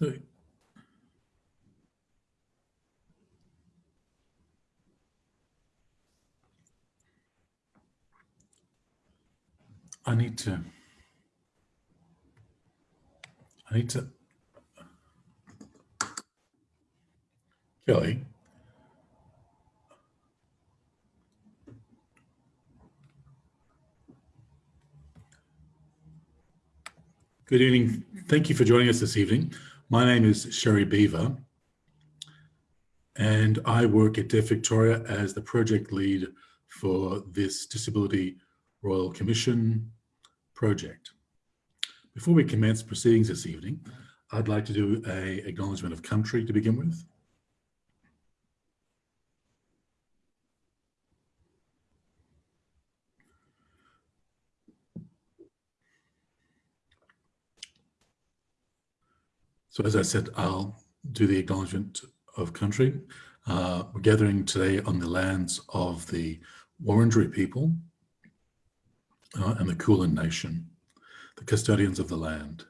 So I need to, I need to, Kelly, Good evening. Thank you for joining us this evening. My name is Sherry Beaver, and I work at Deaf Victoria as the project lead for this Disability Royal Commission project. Before we commence proceedings this evening, I'd like to do a acknowledgement of country to begin with. So as I said, I'll do the acknowledgement of country. Uh, we're gathering today on the lands of the Wurundjeri people uh, and the Kulin Nation, the custodians of the land,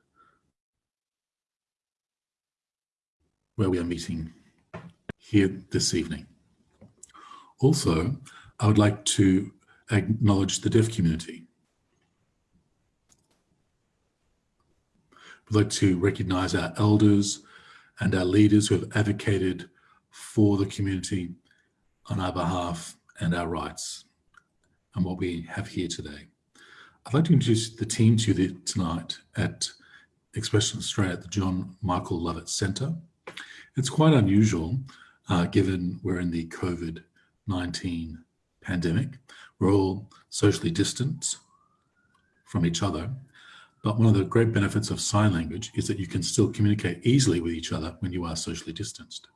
where we are meeting here this evening. Also, I would like to acknowledge the deaf community. We'd like to recognize our elders and our leaders who have advocated for the community on our behalf and our rights and what we have here today. I'd like to introduce the team to you tonight at Expression Australia at the John Michael Lovett Centre. It's quite unusual uh, given we're in the COVID-19 pandemic. We're all socially distant from each other but one of the great benefits of sign language is that you can still communicate easily with each other when you are socially distanced.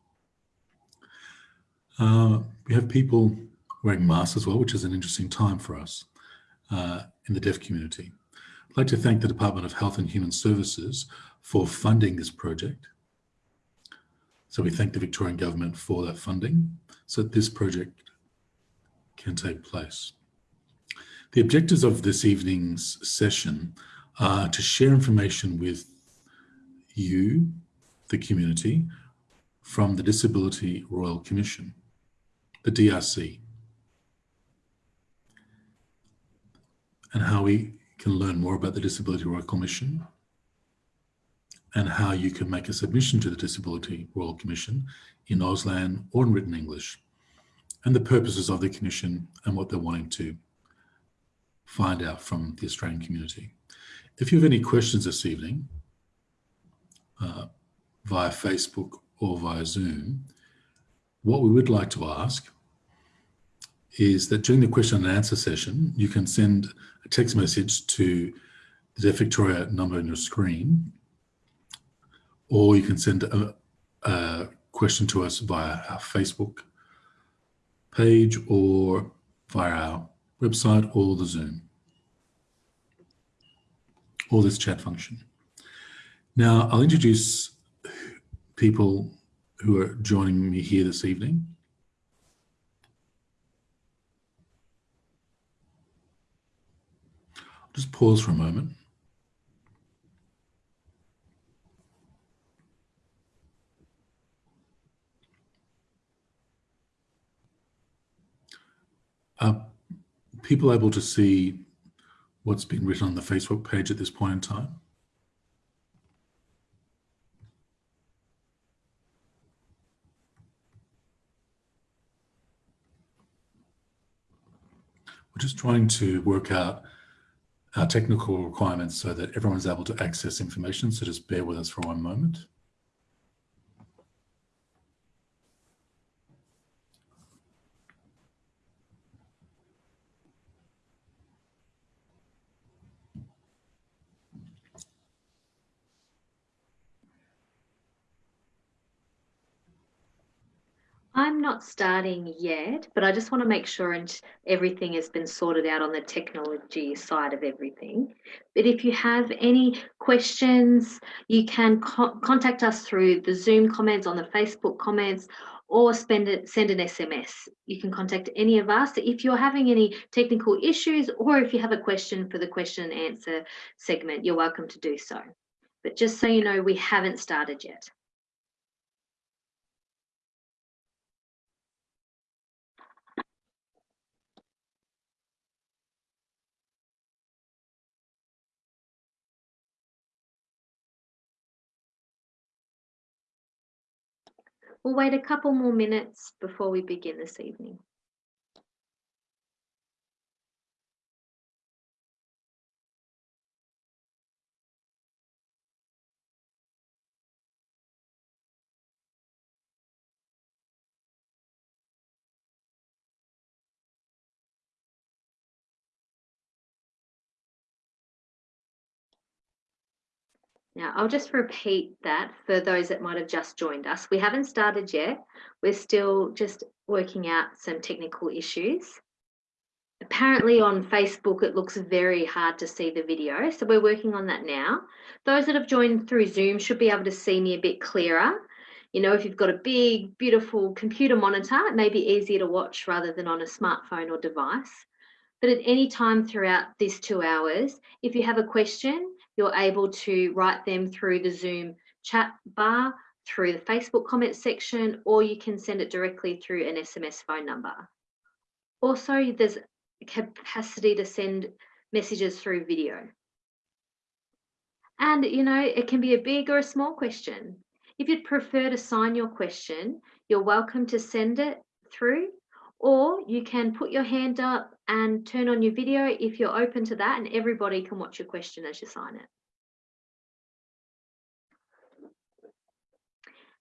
Uh, we have people wearing masks as well, which is an interesting time for us uh, in the deaf community. I'd like to thank the Department of Health and Human Services for funding this project. So we thank the Victorian Government for that funding so that this project can take place. The objectives of this evening's session uh, to share information with you, the community, from the Disability Royal Commission, the DRC, and how we can learn more about the Disability Royal Commission and how you can make a submission to the Disability Royal Commission in Auslan or in written English, and the purposes of the Commission and what they're wanting to find out from the Australian community. If you have any questions this evening uh, via Facebook or via Zoom, what we would like to ask is that during the question and answer session, you can send a text message to the Deaf Victoria number on your screen, or you can send a, a question to us via our Facebook page or via our website or the Zoom or this chat function. Now I'll introduce people who are joining me here this evening. I'll just pause for a moment. Are people able to see what's been written on the Facebook page at this point in time. We're just trying to work out our technical requirements so that everyone's able to access information. So just bear with us for one moment. I'm not starting yet, but I just want to make sure and everything has been sorted out on the technology side of everything. But if you have any questions, you can co contact us through the Zoom comments on the Facebook comments or it, send an SMS. You can contact any of us if you're having any technical issues or if you have a question for the question and answer segment, you're welcome to do so. But just so you know, we haven't started yet. We'll wait a couple more minutes before we begin this evening. Now, I'll just repeat that for those that might have just joined us. We haven't started yet. We're still just working out some technical issues. Apparently on Facebook, it looks very hard to see the video. So we're working on that now. Those that have joined through Zoom should be able to see me a bit clearer. You know, if you've got a big, beautiful computer monitor, it may be easier to watch rather than on a smartphone or device. But at any time throughout these two hours, if you have a question, you're able to write them through the Zoom chat bar, through the Facebook comment section, or you can send it directly through an SMS phone number. Also, there's capacity to send messages through video. And, you know, it can be a big or a small question. If you'd prefer to sign your question, you're welcome to send it through, or you can put your hand up and turn on your video if you're open to that and everybody can watch your question as you sign it.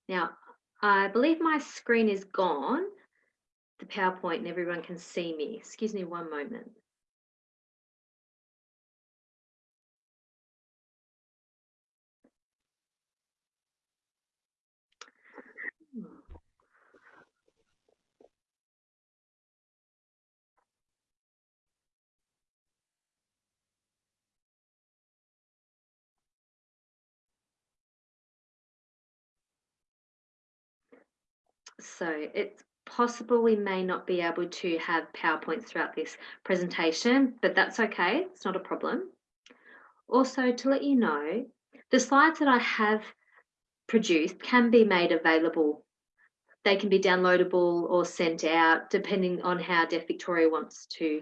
Now, I believe my screen is gone, the PowerPoint, and everyone can see me. Excuse me one moment. So it's possible we may not be able to have PowerPoints throughout this presentation, but that's okay, it's not a problem. Also, to let you know, the slides that I have produced can be made available. They can be downloadable or sent out depending on how Deaf Victoria wants to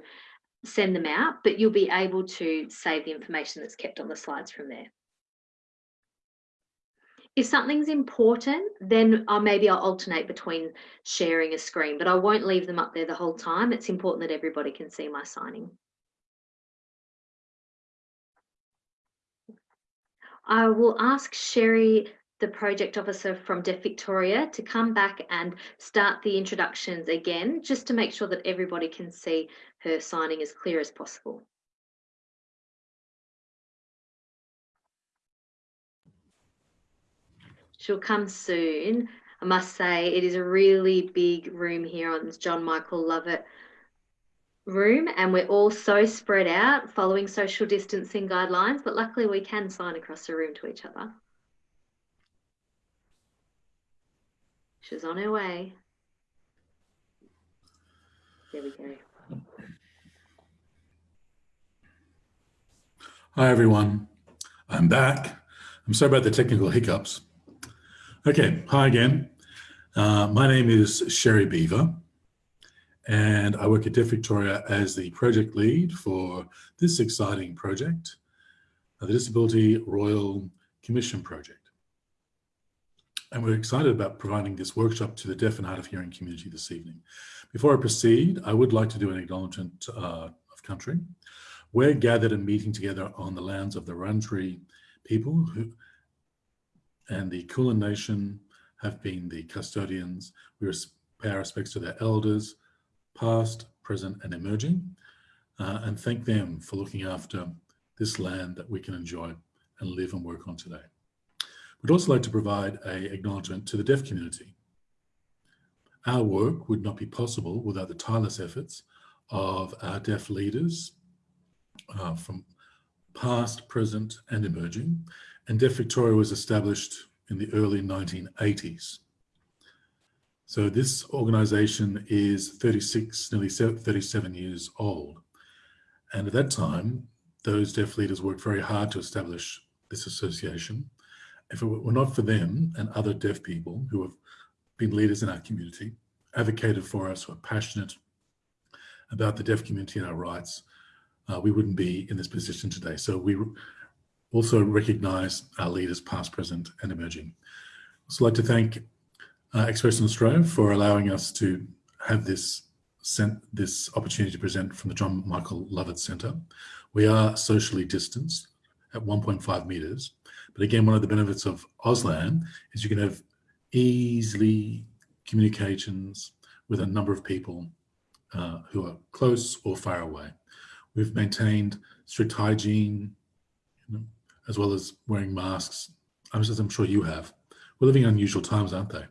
send them out, but you'll be able to save the information that's kept on the slides from there. If something's important, then uh, maybe I'll alternate between sharing a screen, but I won't leave them up there the whole time. It's important that everybody can see my signing. I will ask Sherry, the project officer from Deaf Victoria, to come back and start the introductions again, just to make sure that everybody can see her signing as clear as possible. She'll come soon. I must say, it is a really big room here on this John Michael Lovett room, and we're all so spread out following social distancing guidelines, but luckily we can sign across the room to each other. She's on her way. There we go. Hi, everyone. I'm back. I'm sorry about the technical hiccups. Okay, hi again. Uh, my name is Sherry Beaver, and I work at Deaf Victoria as the project lead for this exciting project, uh, the Disability Royal Commission Project. And we're excited about providing this workshop to the deaf and hard of hearing community this evening. Before I proceed, I would like to do an acknowledgement uh, of country. We're gathered and meeting together on the lands of the Wurundjeri people who, and the Kulin Nation have been the custodians. We pay our respects to their elders, past, present, and emerging, uh, and thank them for looking after this land that we can enjoy and live and work on today. We'd also like to provide a acknowledgement to the deaf community. Our work would not be possible without the tireless efforts of our deaf leaders uh, from past, present, and emerging, and Deaf Victoria was established in the early 1980s. So this organization is 36, nearly 37 years old. And at that time, those deaf leaders worked very hard to establish this association. If it were not for them and other deaf people who have been leaders in our community, advocated for us, who are passionate about the deaf community and our rights, uh, we wouldn't be in this position today. So we also recognise our leaders past, present and emerging. I'd also like to thank uh, Express Australia for allowing us to have this this opportunity to present from the John Michael Lovett Centre. We are socially distanced at 1.5 metres, but again, one of the benefits of Auslan is you can have easily communications with a number of people uh, who are close or far away. We've maintained strict hygiene, as well as wearing masks, as I'm sure you have. We're living in unusual times, aren't they?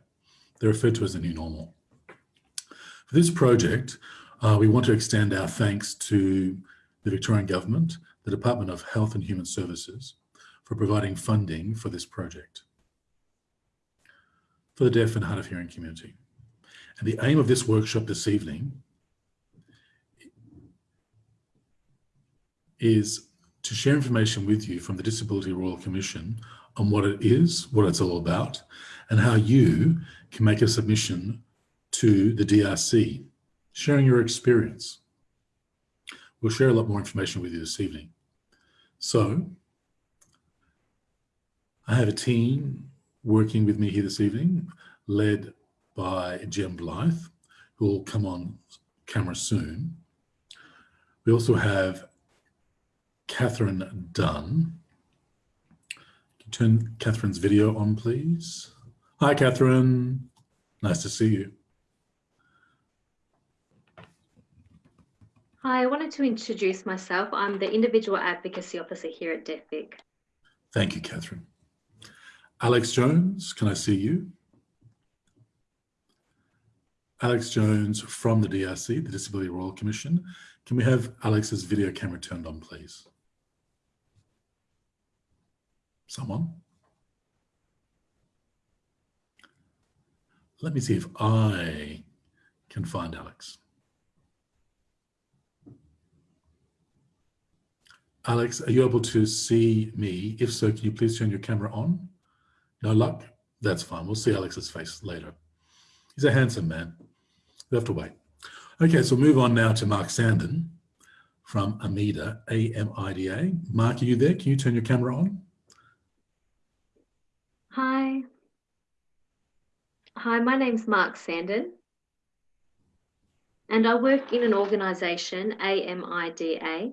They're referred to as the new normal. For this project, uh, we want to extend our thanks to the Victorian Government, the Department of Health and Human Services, for providing funding for this project for the deaf and hard of hearing community. And the aim of this workshop this evening is to share information with you from the Disability Royal Commission on what it is, what it's all about, and how you can make a submission to the DRC, sharing your experience. We'll share a lot more information with you this evening. So, I have a team working with me here this evening, led by Jen Blyth, who will come on camera soon. We also have Catherine Dunn. Turn Catherine's video on, please. Hi, Catherine. Nice to see you. Hi, I wanted to introduce myself. I'm the Individual Advocacy Officer here at DeafVic. Thank you, Catherine. Alex Jones, can I see you? Alex Jones from the DRC, the Disability Royal Commission. Can we have Alex's video camera turned on, please? Someone? Let me see if I can find Alex. Alex, are you able to see me? If so, can you please turn your camera on? No luck? That's fine. We'll see Alex's face later. He's a handsome man. We have to wait. Okay, so move on now to Mark Sandon from AMIDA, A-M-I-D-A. Mark, are you there? Can you turn your camera on? Hi. Hi, my name's Mark Sandon. And I work in an organisation, AMIDA,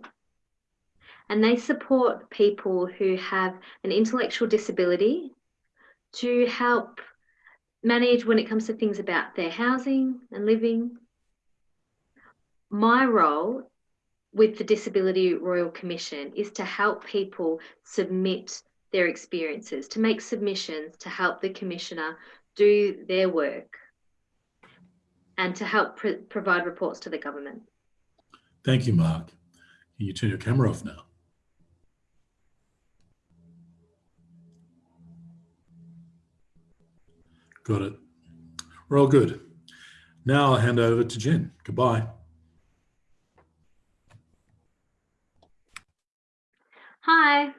and they support people who have an intellectual disability to help manage when it comes to things about their housing and living. My role with the Disability Royal Commission is to help people submit their experiences, to make submissions to help the Commissioner do their work and to help pr provide reports to the government. Thank you, Mark. Can you turn your camera off now? Got it. We're all good. Now I'll hand over to Jen. Goodbye. Hi.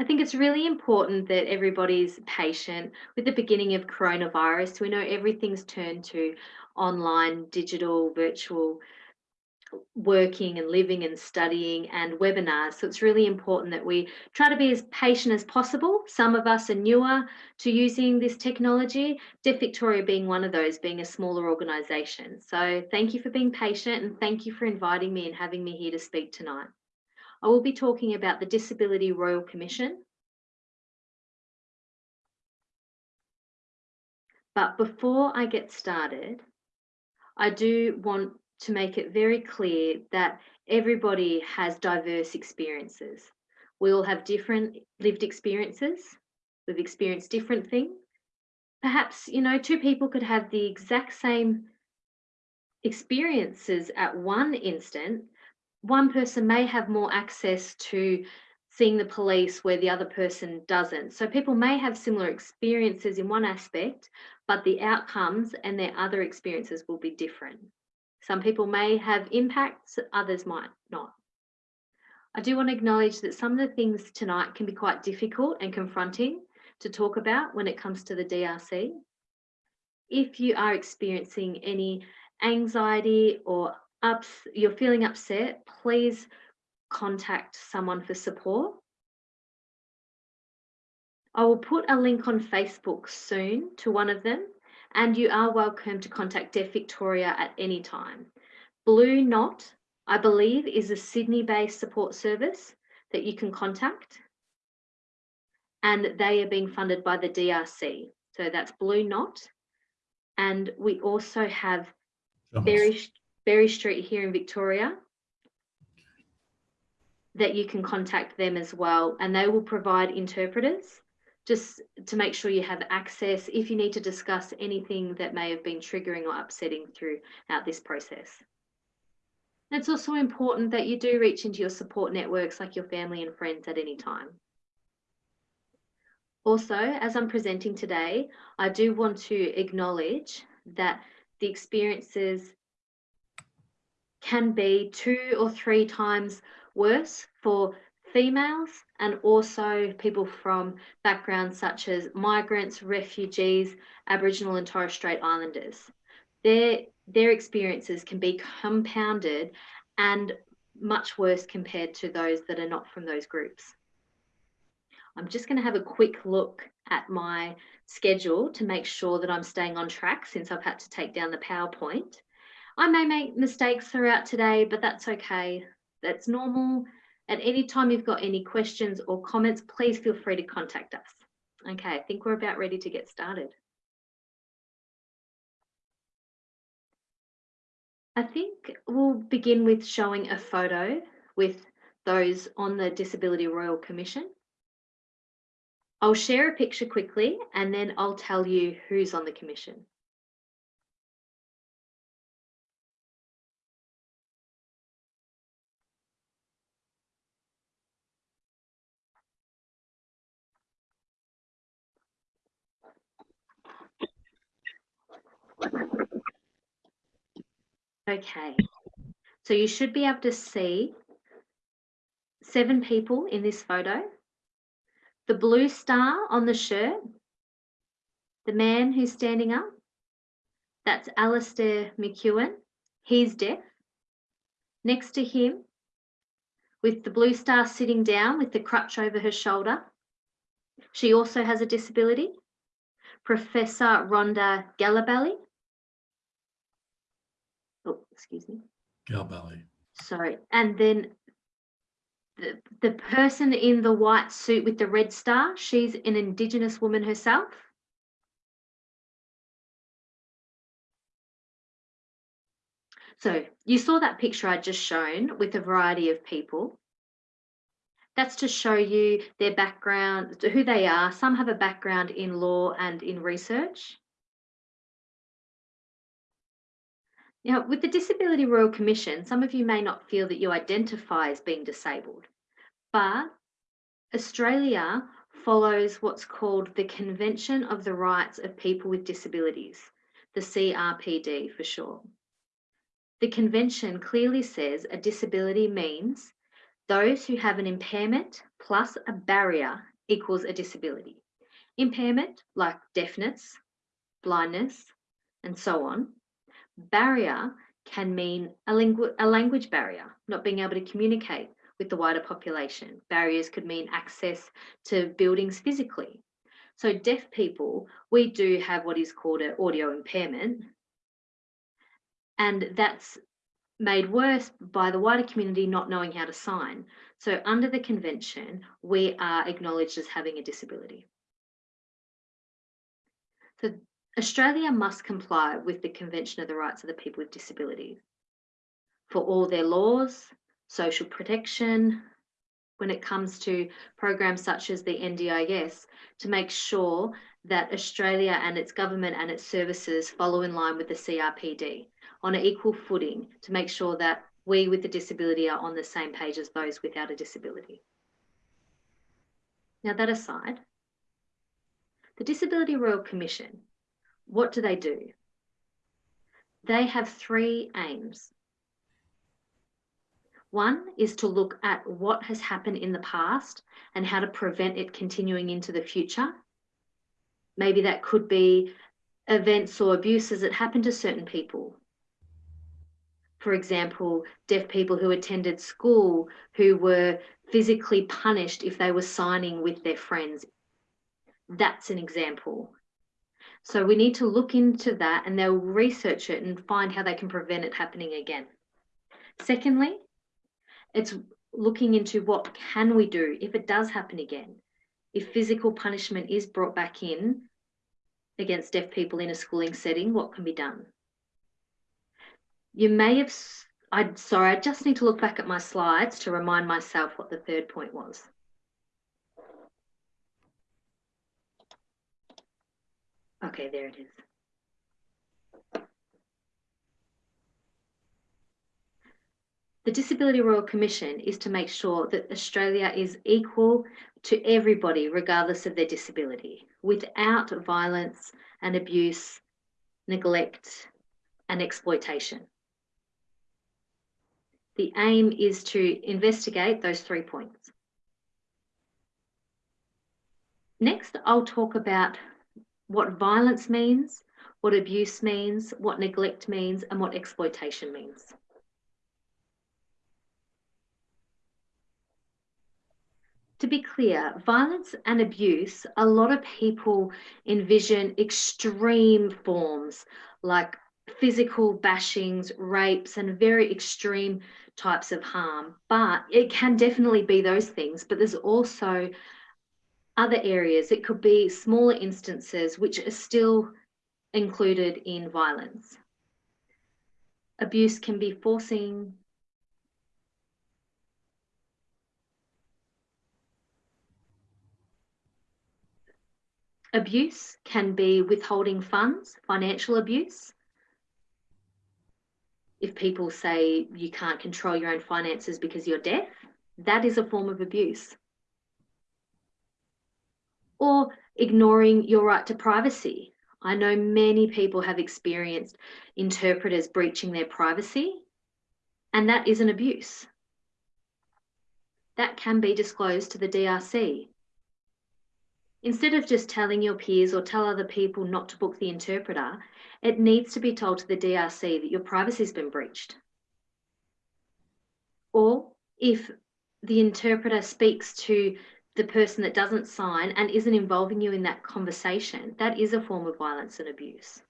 I think it's really important that everybody's patient with the beginning of coronavirus. We know everything's turned to online, digital, virtual working and living and studying and webinars. So it's really important that we try to be as patient as possible. Some of us are newer to using this technology, Deaf Victoria being one of those, being a smaller organisation. So thank you for being patient and thank you for inviting me and having me here to speak tonight. I will be talking about the Disability Royal Commission. But before I get started, I do want to make it very clear that everybody has diverse experiences. We all have different lived experiences. We've experienced different things. Perhaps, you know, two people could have the exact same experiences at one instant. One person may have more access to seeing the police where the other person doesn't. So people may have similar experiences in one aspect, but the outcomes and their other experiences will be different. Some people may have impacts, others might not. I do want to acknowledge that some of the things tonight can be quite difficult and confronting to talk about when it comes to the DRC. If you are experiencing any anxiety or ups, you're feeling upset, please contact someone for support. I will put a link on Facebook soon to one of them, and you are welcome to contact Deaf Victoria at any time. Blue Knot, I believe, is a Sydney based support service that you can contact, and they are being funded by the DRC. So that's Blue Knot. And we also have Berry, Berry Street here in Victoria that you can contact them as well, and they will provide interpreters just to make sure you have access if you need to discuss anything that may have been triggering or upsetting throughout this process. It's also important that you do reach into your support networks like your family and friends at any time. Also, as I'm presenting today, I do want to acknowledge that the experiences can be two or three times worse for females and also people from backgrounds such as migrants, refugees, Aboriginal and Torres Strait Islanders. Their, their experiences can be compounded and much worse compared to those that are not from those groups. I'm just going to have a quick look at my schedule to make sure that I'm staying on track since I've had to take down the PowerPoint. I may make mistakes throughout today, but that's okay. That's normal. At any time you've got any questions or comments, please feel free to contact us. Okay, I think we're about ready to get started. I think we'll begin with showing a photo with those on the Disability Royal Commission. I'll share a picture quickly and then I'll tell you who's on the commission. Okay, so you should be able to see seven people in this photo. The blue star on the shirt, the man who's standing up, that's Alastair McEwin. He's deaf. Next to him, with the blue star sitting down with the crutch over her shoulder, she also has a disability. Professor Rhonda Galabally. Oh, excuse me. Galbally. Sorry. And then the, the person in the white suit with the red star, she's an Indigenous woman herself. So you saw that picture I just shown with a variety of people. That's to show you their background, who they are. Some have a background in law and in research. Now, with the Disability Royal Commission, some of you may not feel that you identify as being disabled, but Australia follows what's called the Convention of the Rights of People with Disabilities, the CRPD for short. The convention clearly says a disability means those who have an impairment plus a barrier equals a disability. Impairment, like deafness, blindness, and so on, Barrier can mean a, langu a language barrier, not being able to communicate with the wider population. Barriers could mean access to buildings physically. So deaf people, we do have what is called an audio impairment. And that's made worse by the wider community not knowing how to sign. So under the convention, we are acknowledged as having a disability. So Australia must comply with the Convention of the Rights of the People with Disabilities for all their laws, social protection, when it comes to programs such as the NDIS, to make sure that Australia and its government and its services follow in line with the CRPD on an equal footing to make sure that we with a disability are on the same page as those without a disability. Now that aside, the Disability Royal Commission what do they do? They have three aims. One is to look at what has happened in the past and how to prevent it continuing into the future. Maybe that could be events or abuses that happened to certain people. For example, deaf people who attended school who were physically punished if they were signing with their friends. That's an example. So we need to look into that and they'll research it and find how they can prevent it happening again. Secondly, it's looking into what can we do if it does happen again. If physical punishment is brought back in against deaf people in a schooling setting, what can be done? You may have, I'm sorry, I just need to look back at my slides to remind myself what the third point was. Okay, there it is. The Disability Royal Commission is to make sure that Australia is equal to everybody, regardless of their disability, without violence and abuse, neglect, and exploitation. The aim is to investigate those three points. Next, I'll talk about what violence means, what abuse means, what neglect means, and what exploitation means. to be clear, violence and abuse, a lot of people envision extreme forms like physical bashings, rapes, and very extreme types of harm. But it can definitely be those things, but there's also other areas. It could be smaller instances which are still included in violence. Abuse can be forcing Abuse can be withholding funds, financial abuse. If people say you can't control your own finances because you're deaf, that is a form of abuse. Or ignoring your right to privacy. I know many people have experienced interpreters breaching their privacy, and that is an abuse. That can be disclosed to the DRC. Instead of just telling your peers or tell other people not to book the interpreter, it needs to be told to the DRC that your privacy has been breached. Or if the interpreter speaks to the person that doesn't sign and isn't involving you in that conversation, that is a form of violence and abuse.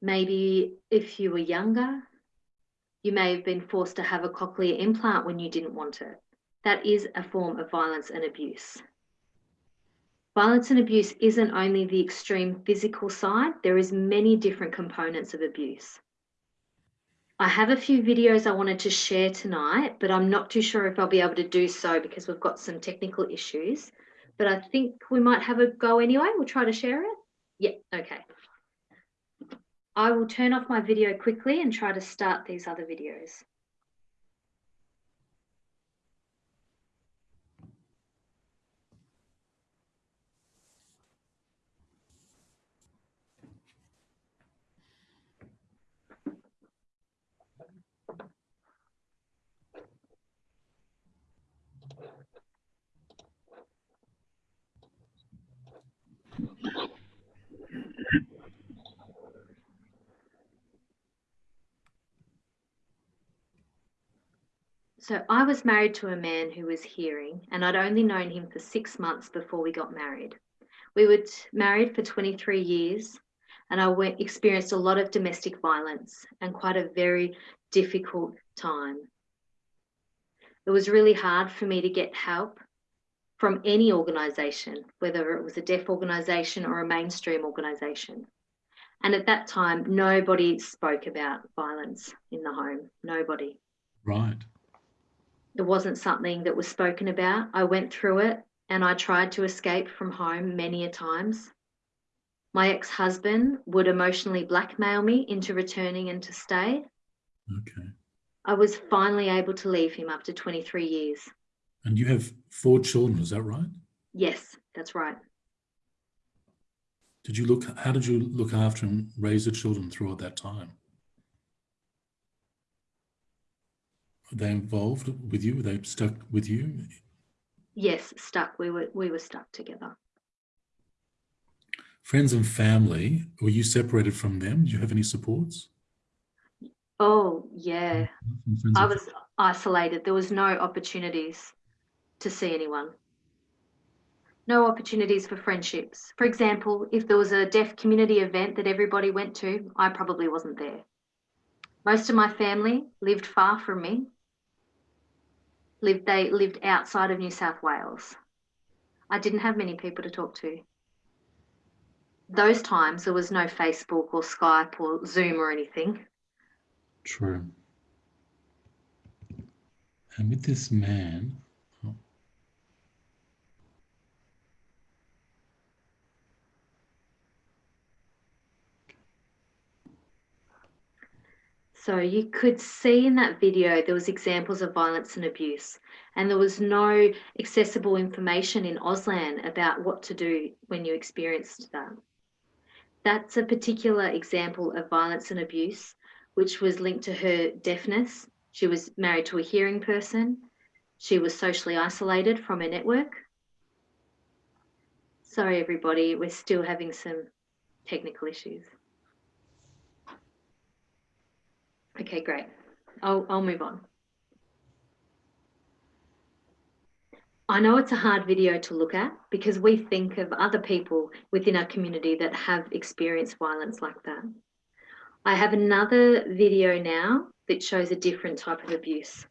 Maybe if you were younger, you may have been forced to have a cochlear implant when you didn't want it that is a form of violence and abuse. Violence and abuse isn't only the extreme physical side, there is many different components of abuse. I have a few videos I wanted to share tonight, but I'm not too sure if I'll be able to do so because we've got some technical issues. But I think we might have a go anyway. We'll try to share it. Yeah, okay. I will turn off my video quickly and try to start these other videos. So I was married to a man who was hearing, and I'd only known him for six months before we got married. We were married for 23 years, and I went, experienced a lot of domestic violence and quite a very difficult time. It was really hard for me to get help from any organisation, whether it was a deaf organisation or a mainstream organisation. And at that time, nobody spoke about violence in the home. Nobody. Right it wasn't something that was spoken about. I went through it and I tried to escape from home many a times. My ex husband would emotionally blackmail me into returning and to stay. Okay. I was finally able to leave him after 23 years. And you have four children, is that right? Yes, that's right. Did you look, how did you look after and raise the children throughout that time? Were they involved with you? Were they stuck with you? Yes, stuck. We were we were stuck together. Friends and family, were you separated from them? Do you have any supports? Oh yeah, I was isolated. There was no opportunities to see anyone. No opportunities for friendships. For example, if there was a deaf community event that everybody went to, I probably wasn't there. Most of my family lived far from me. Lived they lived outside of New South Wales. I didn't have many people to talk to. Those times there was no Facebook or Skype or Zoom or anything. True. And with this man, So you could see in that video there was examples of violence and abuse and there was no accessible information in Auslan about what to do when you experienced that. That's a particular example of violence and abuse which was linked to her deafness. She was married to a hearing person. She was socially isolated from her network. Sorry everybody, we're still having some technical issues. Okay, great. I'll, I'll move on. I know it's a hard video to look at because we think of other people within our community that have experienced violence like that. I have another video now that shows a different type of abuse.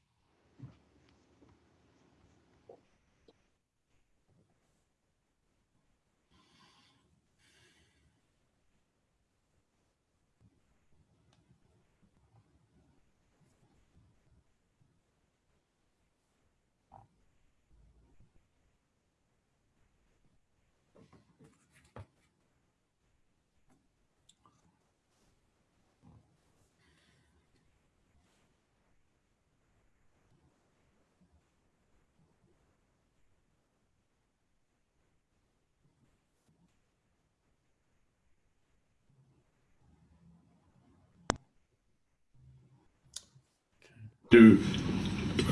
To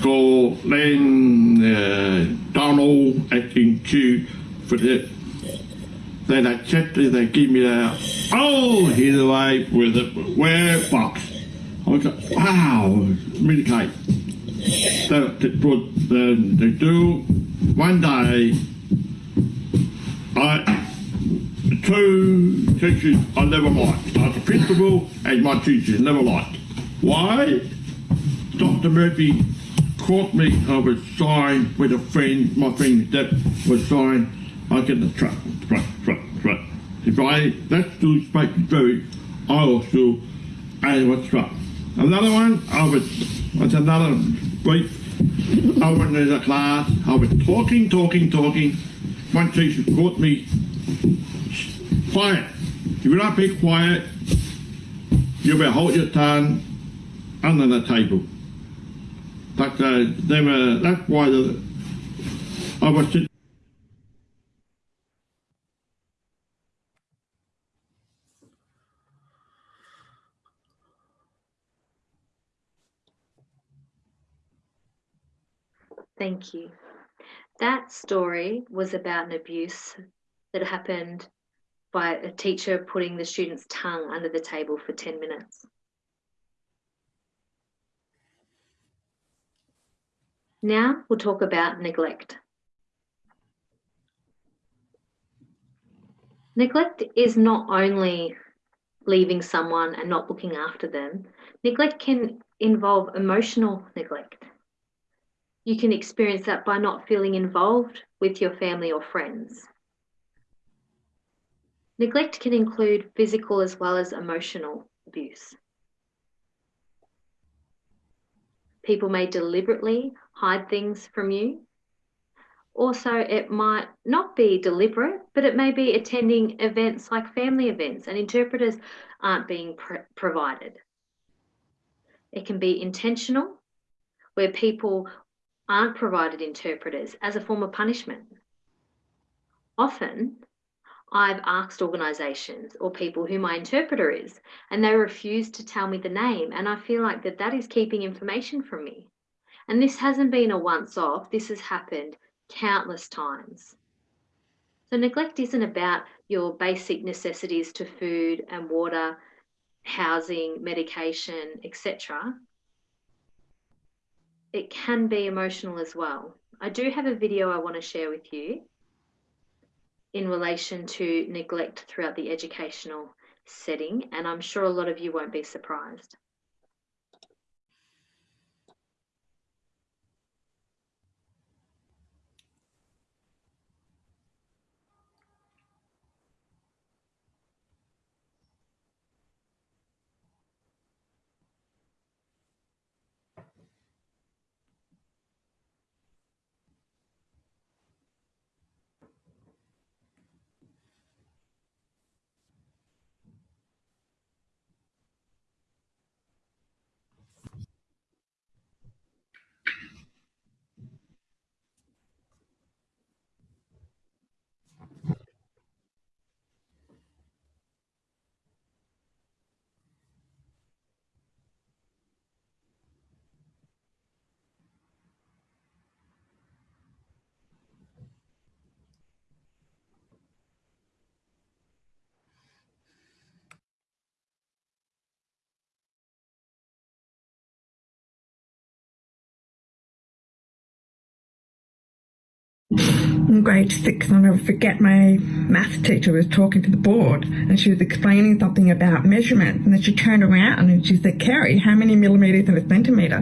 call lên uh, Donald acting Q for the then I checked it, they give me that oh he's away with a where box. I was like, wow, really great. So they put the they do one day I two teachers I never liked. I was the principal and my teachers never liked. Why? Dr. Murphy caught me. I was signed with a friend, my friend that was signed. I get the truck, truck, truck, truck. If I, that still speaks very, I also, I was truck. Another one, I was, was another brief. I went in the class, I was talking, talking, talking. One teacher caught me, quiet. If you're not be quiet, you better hold your tongue under the table. But uh, they were, that's why the, I was Thank you. That story was about an abuse that happened by a teacher putting the student's tongue under the table for 10 minutes. Now we'll talk about neglect. Neglect is not only leaving someone and not looking after them, neglect can involve emotional neglect. You can experience that by not feeling involved with your family or friends. Neglect can include physical as well as emotional abuse. People may deliberately hide things from you. Also, it might not be deliberate, but it may be attending events like family events and interpreters aren't being pr- provided. It can be intentional, where people aren't provided interpreters as a form of punishment. Often, I've asked organisations or people who my interpreter is, and they refuse to tell me the name, and I feel like that that is keeping information from me. And this hasn't been a once off, this has happened countless times. So neglect isn't about your basic necessities to food and water, housing, medication, etc. It can be emotional as well. I do have a video I want to share with you in relation to neglect throughout the educational setting, and I'm sure a lot of you won't be surprised. In grade six, I'll never forget my math teacher was talking to the board and she was explaining something about measurement. And then she turned around and she said, Kerry, how many millimeters in a centimetre?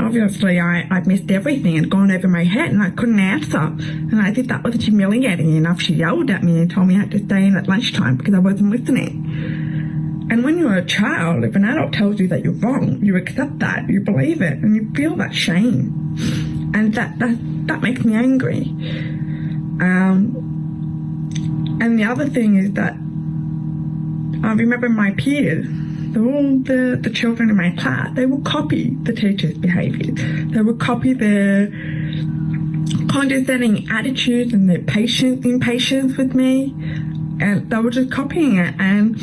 Obviously, I, I missed everything and gone over my head and I couldn't answer. And I think that was humiliating enough. She yelled at me and told me I had to stay in at lunchtime because I wasn't listening. And when you're a child, if an adult tells you that you're wrong, you accept that, you believe it, and you feel that shame. And that, that that makes me angry. Um, and the other thing is that I remember my peers, all the, the children in my class, they would copy the teacher's behaviour. They would copy their condescending attitudes and their patience, impatience with me. And they were just copying it. And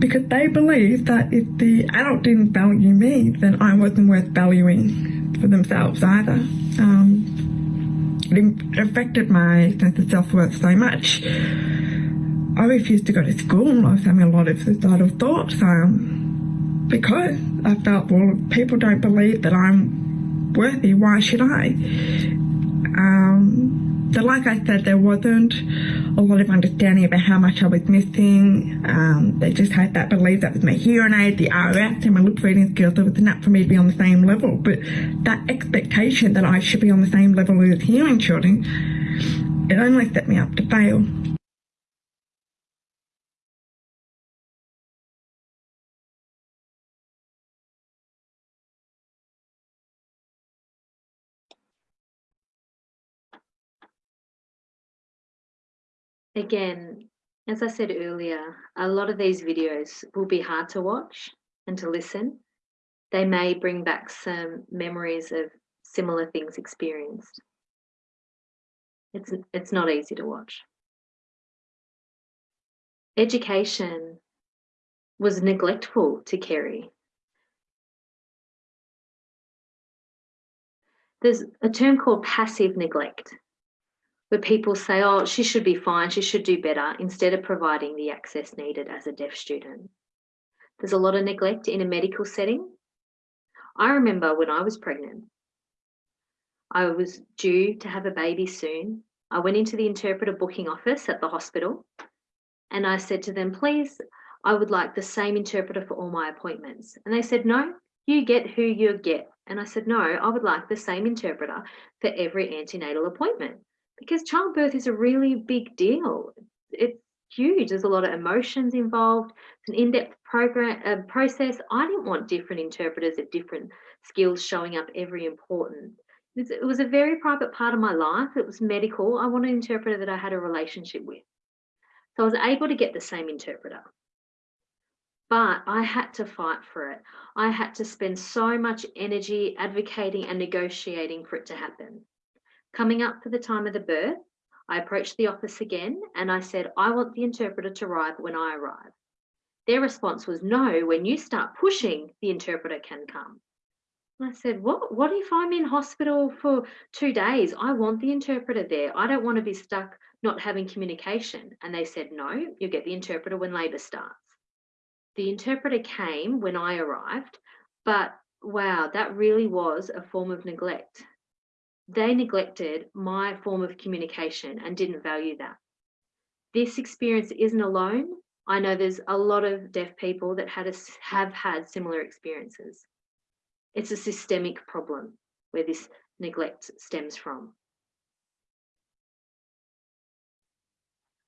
because they believed that if the adult didn't value me, then I wasn't worth valuing for themselves either. Um, it affected my sense of self-worth so much. I refused to go to school. I was having a lot of suicidal thoughts um, because I felt, well, people don't believe that I'm worthy. Why should I? Um, like I said, there wasn't a lot of understanding about how much I was missing. Um, they just had that belief that with my hearing aid, the RF, and my lip reading skills, it was enough for me to be on the same level. But that expectation that I should be on the same level as hearing children, it only set me up to fail. Again, as I said earlier, a lot of these videos will be hard to watch and to listen. They may bring back some memories of similar things experienced. It's, it's not easy to watch. Education was neglectful to Kerry. There's a term called passive neglect where people say, oh, she should be fine, she should do better, instead of providing the access needed as a deaf student. There's a lot of neglect in a medical setting. I remember when I was pregnant, I was due to have a baby soon. I went into the interpreter booking office at the hospital and I said to them, please, I would like the same interpreter for all my appointments. And they said, no, you get who you get. And I said, no, I would like the same interpreter for every antenatal appointment because childbirth is a really big deal. It's huge. There's a lot of emotions involved. It's an in-depth program uh, process. I didn't want different interpreters of different skills showing up every important. It was a very private part of my life. It was medical. I wanted an interpreter that I had a relationship with. So I was able to get the same interpreter. But I had to fight for it. I had to spend so much energy advocating and negotiating for it to happen. Coming up for the time of the birth, I approached the office again and I said, I want the interpreter to arrive when I arrive. Their response was, no, when you start pushing, the interpreter can come. I said, what, what if I'm in hospital for two days? I want the interpreter there. I don't want to be stuck not having communication. And they said, no, you get the interpreter when labour starts. The interpreter came when I arrived, but wow, that really was a form of neglect. They neglected my form of communication and didn't value that. This experience isn't alone. I know there's a lot of deaf people that had a, have had similar experiences. It's a systemic problem where this neglect stems from.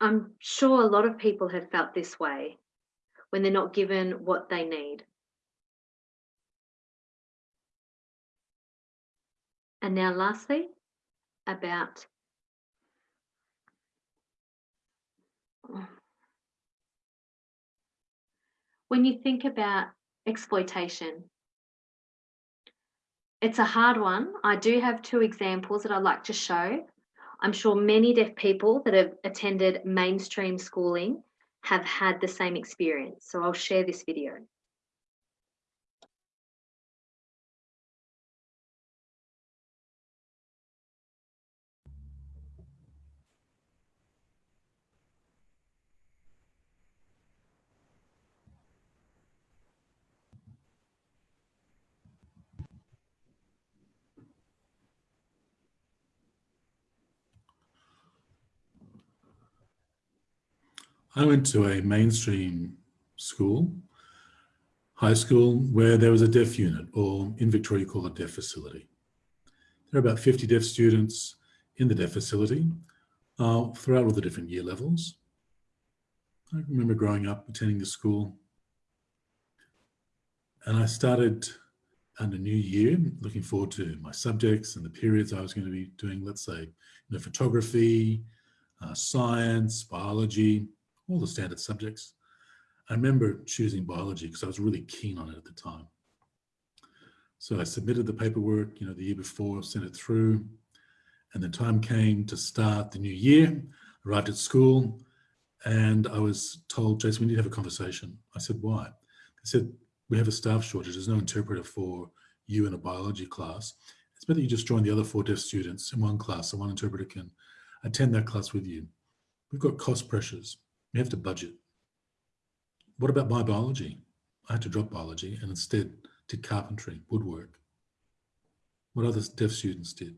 I'm sure a lot of people have felt this way when they're not given what they need. And now lastly, about when you think about exploitation, it's a hard one. I do have two examples that I'd like to show. I'm sure many deaf people that have attended mainstream schooling have had the same experience. So I'll share this video. I went to a mainstream school, high school, where there was a deaf unit, or in Victoria you call it deaf facility. There are about 50 deaf students in the deaf facility uh, throughout all the different year levels. I remember growing up attending the school and I started under new year looking forward to my subjects and the periods I was going to be doing, let's say, you know, photography, uh, science, biology, all the standard subjects. I remember choosing biology because I was really keen on it at the time. So I submitted the paperwork, you know, the year before, sent it through, and the time came to start the new year, arrived at school, and I was told, Jason, we need to have a conversation. I said, why? They said, we have a staff shortage. There's no interpreter for you in a biology class. It's better you just join the other four deaf students in one class so one interpreter can attend that class with you. We've got cost pressures. We have to budget. What about my biology? I had to drop biology and instead did carpentry, woodwork. What other deaf students did.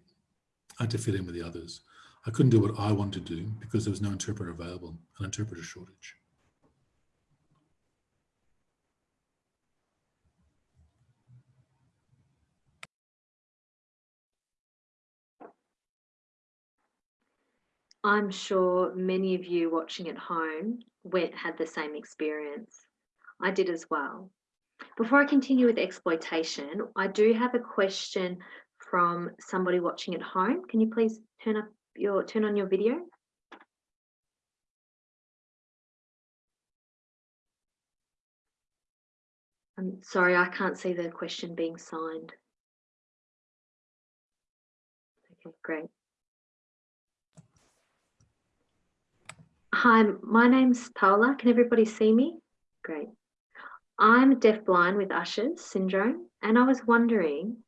I had to fit in with the others. I couldn't do what I wanted to do because there was no interpreter available, an interpreter shortage. I'm sure many of you watching at home went, had the same experience. I did as well. Before I continue with exploitation, I do have a question from somebody watching at home. Can you please turn up your turn on your video? I'm sorry, I can't see the question being signed. Okay, great. Hi, my name's Paola. Can everybody see me? Great. I'm deafblind with Usher's syndrome, and I was wondering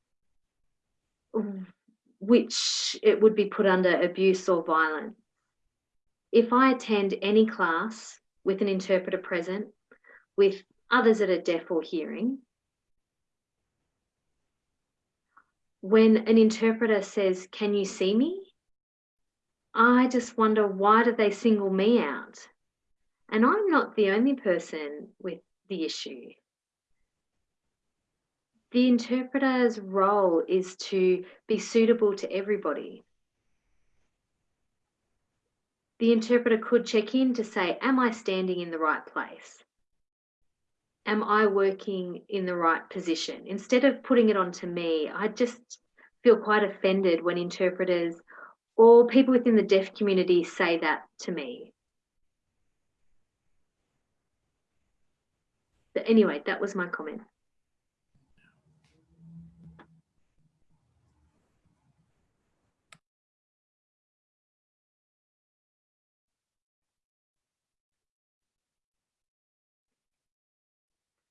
which it would be put under abuse or violence. If I attend any class with an interpreter present, with others that are deaf or hearing, when an interpreter says, Can you see me? I just wonder why do they single me out? And I'm not the only person with the issue. The interpreter's role is to be suitable to everybody. The interpreter could check in to say, Am I standing in the right place? Am I working in the right position? Instead of putting it onto me, I just feel quite offended when interpreters or people within the deaf community say that to me. But anyway, that was my comment.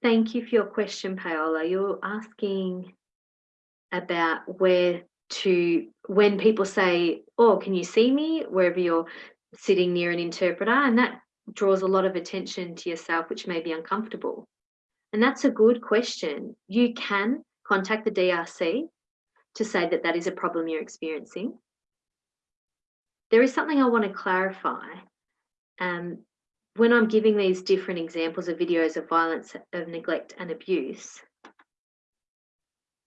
Thank you for your question, Paola. You're asking about where to, when people say, oh, can you see me? Wherever you're sitting near an interpreter, and that draws a lot of attention to yourself, which may be uncomfortable. And that's a good question. You can contact the DRC to say that that is a problem you're experiencing. There is something I want to clarify. Um, when I'm giving these different examples of videos of violence, of neglect and abuse,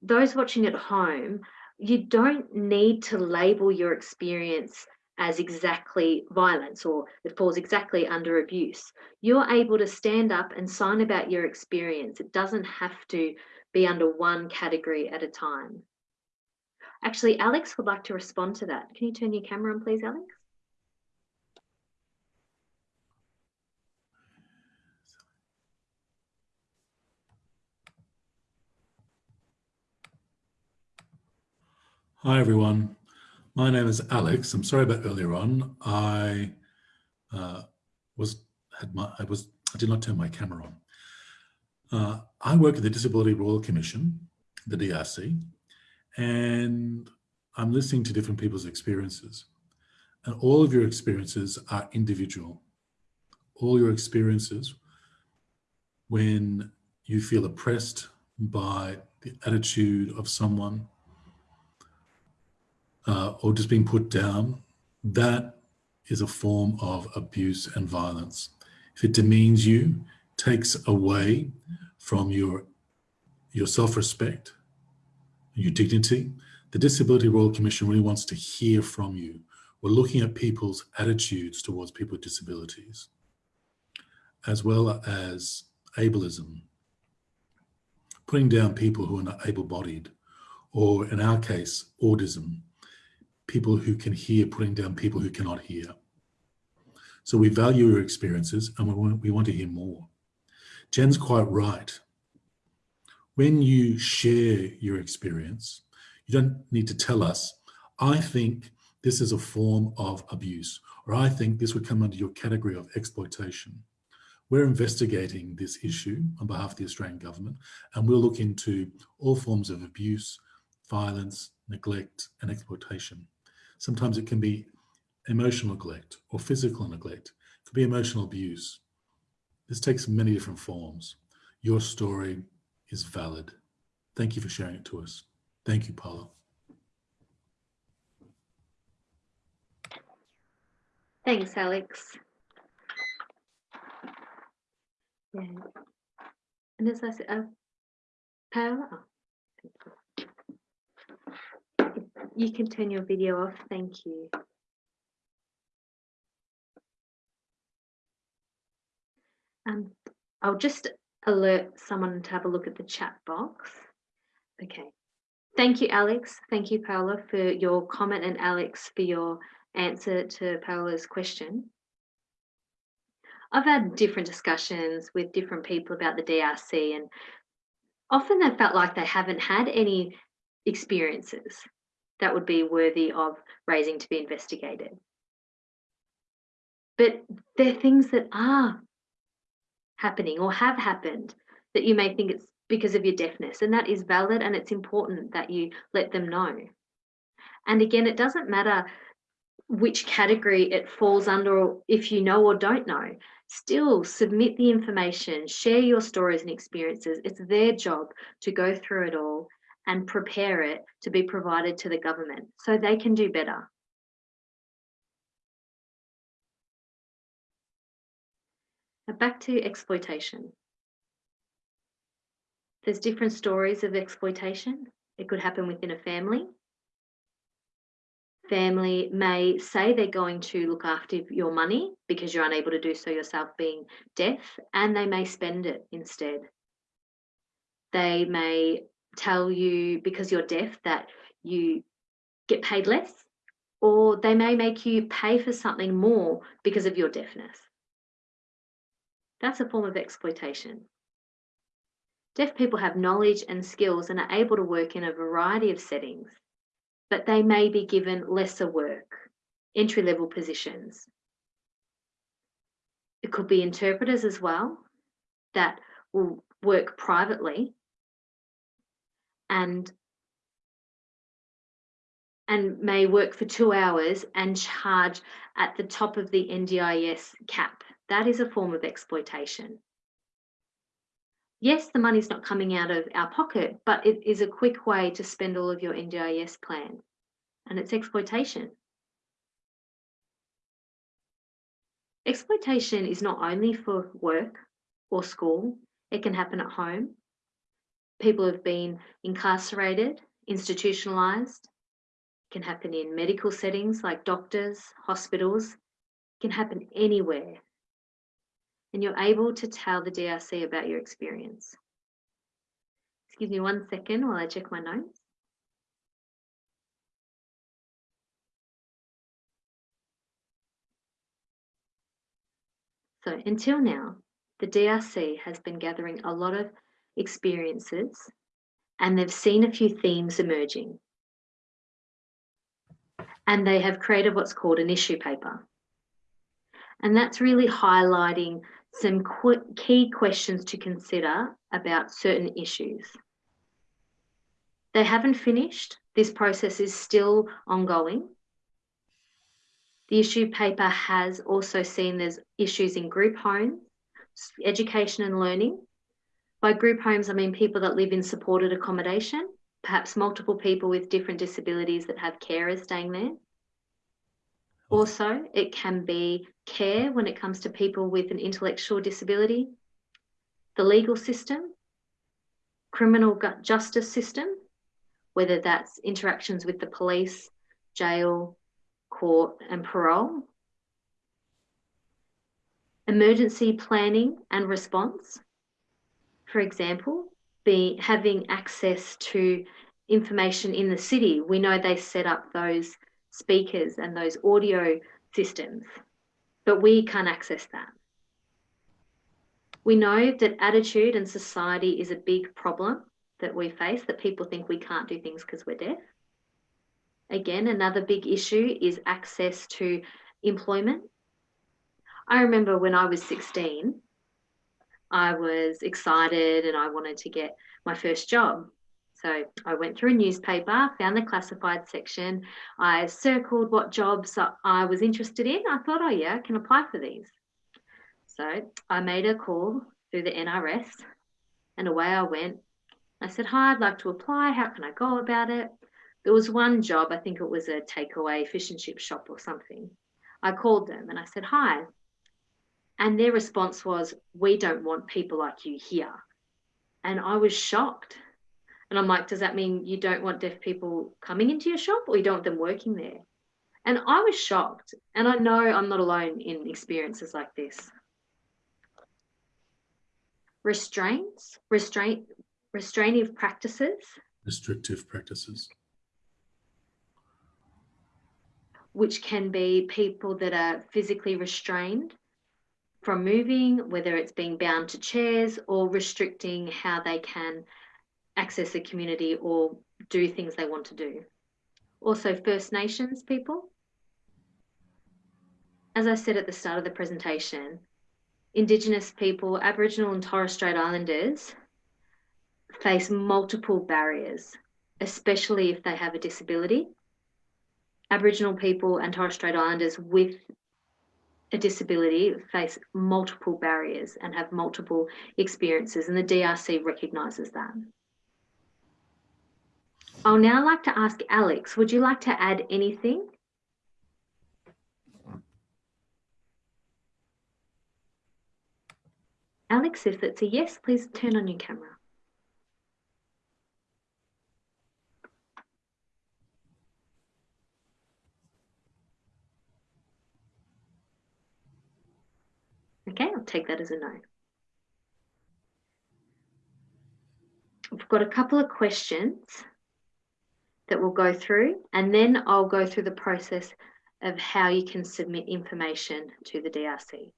those watching at home, you don't need to label your experience as exactly violence or it falls exactly under abuse. You're able to stand up and sign about your experience. It doesn't have to be under one category at a time. Actually, Alex would like to respond to that. Can you turn your camera on, please, Alex? Hi, everyone. My name is Alex. I'm sorry about earlier on. I uh, was had my I was I did not turn my camera on. Uh, I work at the Disability Royal Commission, the DRC, and I'm listening to different people's experiences. And all of your experiences are individual. All your experiences when you feel oppressed by the attitude of someone uh, or just being put down, that is a form of abuse and violence. If it demeans you, takes away from your, your self-respect, your dignity, the Disability Royal Commission really wants to hear from you. We're looking at people's attitudes towards people with disabilities, as well as ableism, putting down people who are not able-bodied, or in our case, audism, people who can hear putting down people who cannot hear. So we value your experiences and we want, we want to hear more. Jen's quite right. When you share your experience, you don't need to tell us, I think this is a form of abuse, or I think this would come under your category of exploitation. We're investigating this issue on behalf of the Australian government, and we'll look into all forms of abuse, violence, neglect, and exploitation. Sometimes it can be emotional neglect or physical neglect. It could be emotional abuse. This takes many different forms. Your story is valid. Thank you for sharing it to us. Thank you, Paolo. Thanks, Alex. Yeah. And as I said, uh, you can turn your video off. Thank you. Um, I'll just alert someone to have a look at the chat box. Okay. Thank you, Alex. Thank you, Paola, for your comment and Alex for your answer to Paola's question. I've had different discussions with different people about the DRC and often they felt like they haven't had any experiences that would be worthy of raising to be investigated. But they're things that are happening or have happened that you may think it's because of your deafness and that is valid and it's important that you let them know. And again, it doesn't matter which category it falls under if you know or don't know. Still submit the information, share your stories and experiences. It's their job to go through it all and prepare it to be provided to the government so they can do better. Now back to exploitation. There's different stories of exploitation. It could happen within a family. Family may say they're going to look after your money because you're unable to do so yourself being deaf, and they may spend it instead. They may tell you because you're deaf that you get paid less, or they may make you pay for something more because of your deafness. That's a form of exploitation. Deaf people have knowledge and skills and are able to work in a variety of settings, but they may be given lesser work, entry level positions. It could be interpreters as well that will work privately and and may work for two hours and charge at the top of the NDIS cap. That is a form of exploitation. Yes, the money's not coming out of our pocket, but it is a quick way to spend all of your NDIS plan and it's exploitation. Exploitation is not only for work or school, it can happen at home. People have been incarcerated, institutionalized. Can happen in medical settings like doctors, hospitals. Can happen anywhere. And you're able to tell the DRC about your experience. Excuse me one second while I check my notes. So until now, the DRC has been gathering a lot of experiences and they've seen a few themes emerging. And they have created what's called an issue paper. And that's really highlighting some qu key questions to consider about certain issues. They haven't finished. This process is still ongoing. The issue paper has also seen there's issues in group homes, education and learning. By group homes, I mean people that live in supported accommodation, perhaps multiple people with different disabilities that have carers staying there. Also, it can be care when it comes to people with an intellectual disability, the legal system, criminal justice system, whether that's interactions with the police, jail, court and parole, emergency planning and response, for example, be having access to information in the city. We know they set up those speakers and those audio systems, but we can't access that. We know that attitude and society is a big problem that we face, that people think we can't do things because we're deaf. Again, another big issue is access to employment. I remember when I was 16, I was excited and I wanted to get my first job. So I went through a newspaper, found the classified section. I circled what jobs I was interested in. I thought, oh yeah, I can apply for these. So I made a call through the NRS and away I went. I said, hi, I'd like to apply. How can I go about it? There was one job, I think it was a takeaway fish and chip shop or something. I called them and I said, Hi. And their response was, We don't want people like you here. And I was shocked. And I'm like, Does that mean you don't want deaf people coming into your shop or you don't want them working there? And I was shocked. And I know I'm not alone in experiences like this. Restraints, restraint, restraining practices. Restrictive practices which can be people that are physically restrained from moving, whether it's being bound to chairs or restricting how they can access the community or do things they want to do. Also, First Nations people. As I said at the start of the presentation, Indigenous people, Aboriginal and Torres Strait Islanders face multiple barriers, especially if they have a disability Aboriginal people and Torres Strait Islanders with a disability face multiple barriers and have multiple experiences, and the DRC recognises that. I'll now like to ask Alex, would you like to add anything? Alex, if it's a yes, please turn on your camera. Okay, I'll take that as a no. We've got a couple of questions that we'll go through and then I'll go through the process of how you can submit information to the DRC.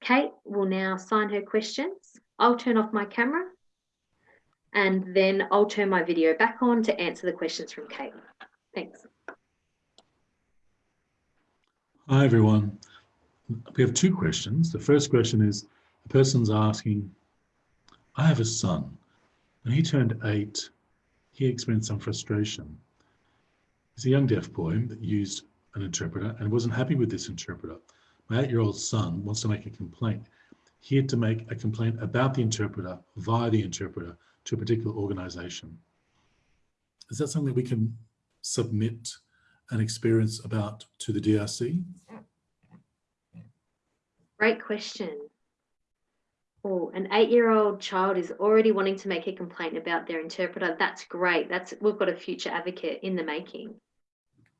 Kate will now sign her questions. I'll turn off my camera and then I'll turn my video back on to answer the questions from Kate. Thanks. Hi everyone we have two questions. The first question is, a person's asking, I have a son. When he turned eight, he experienced some frustration. is a young deaf boy that used an interpreter and wasn't happy with this interpreter. My eight-year-old son wants to make a complaint. He had to make a complaint about the interpreter via the interpreter to a particular organization. Is that something we can submit an experience about to the DRC? Great question. Oh, an eight-year-old child is already wanting to make a complaint about their interpreter. That's great. That's we've got a future advocate in the making.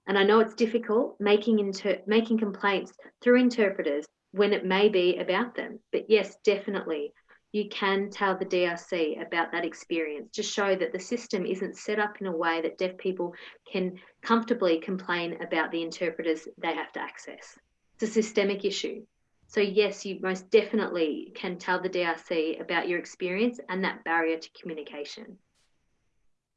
And I know it's difficult making inter making complaints through interpreters when it may be about them. But yes, definitely, you can tell the DRC about that experience to show that the system isn't set up in a way that deaf people can comfortably complain about the interpreters they have to access. It's a systemic issue. So yes, you most definitely can tell the DRC about your experience and that barrier to communication.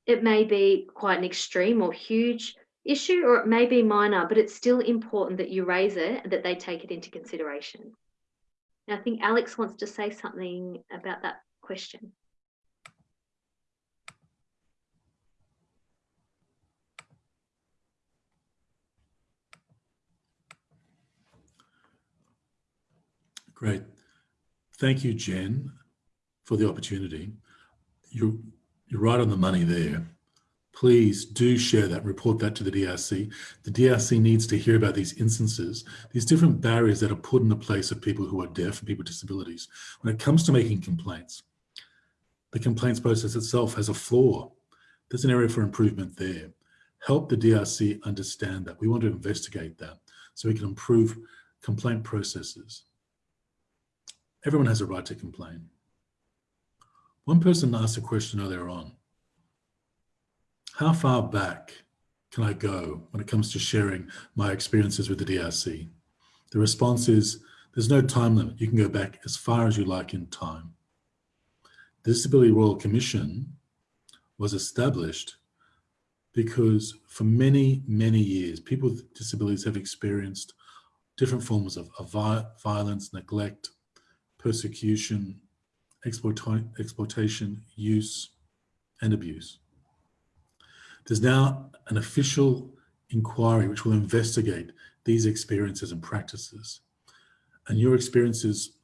It may be quite an extreme or huge issue, or it may be minor, but it's still important that you raise it and that they take it into consideration. Now, I think Alex wants to say something about that question. Great. Thank you, Jen, for the opportunity. You're, you're right on the money there. Please do share that, report that to the DRC. The DRC needs to hear about these instances, these different barriers that are put in the place of people who are deaf and people with disabilities. When it comes to making complaints, the complaints process itself has a flaw. There's an area for improvement there. Help the DRC understand that. We want to investigate that so we can improve complaint processes. Everyone has a right to complain. One person asked a question earlier on. How far back can I go when it comes to sharing my experiences with the DRC? The response is there's no time limit. You can go back as far as you like in time. The Disability Royal Commission was established because for many, many years, people with disabilities have experienced different forms of, of violence, neglect, persecution, exploita exploitation, use, and abuse. There's now an official inquiry which will investigate these experiences and practices. And your experiences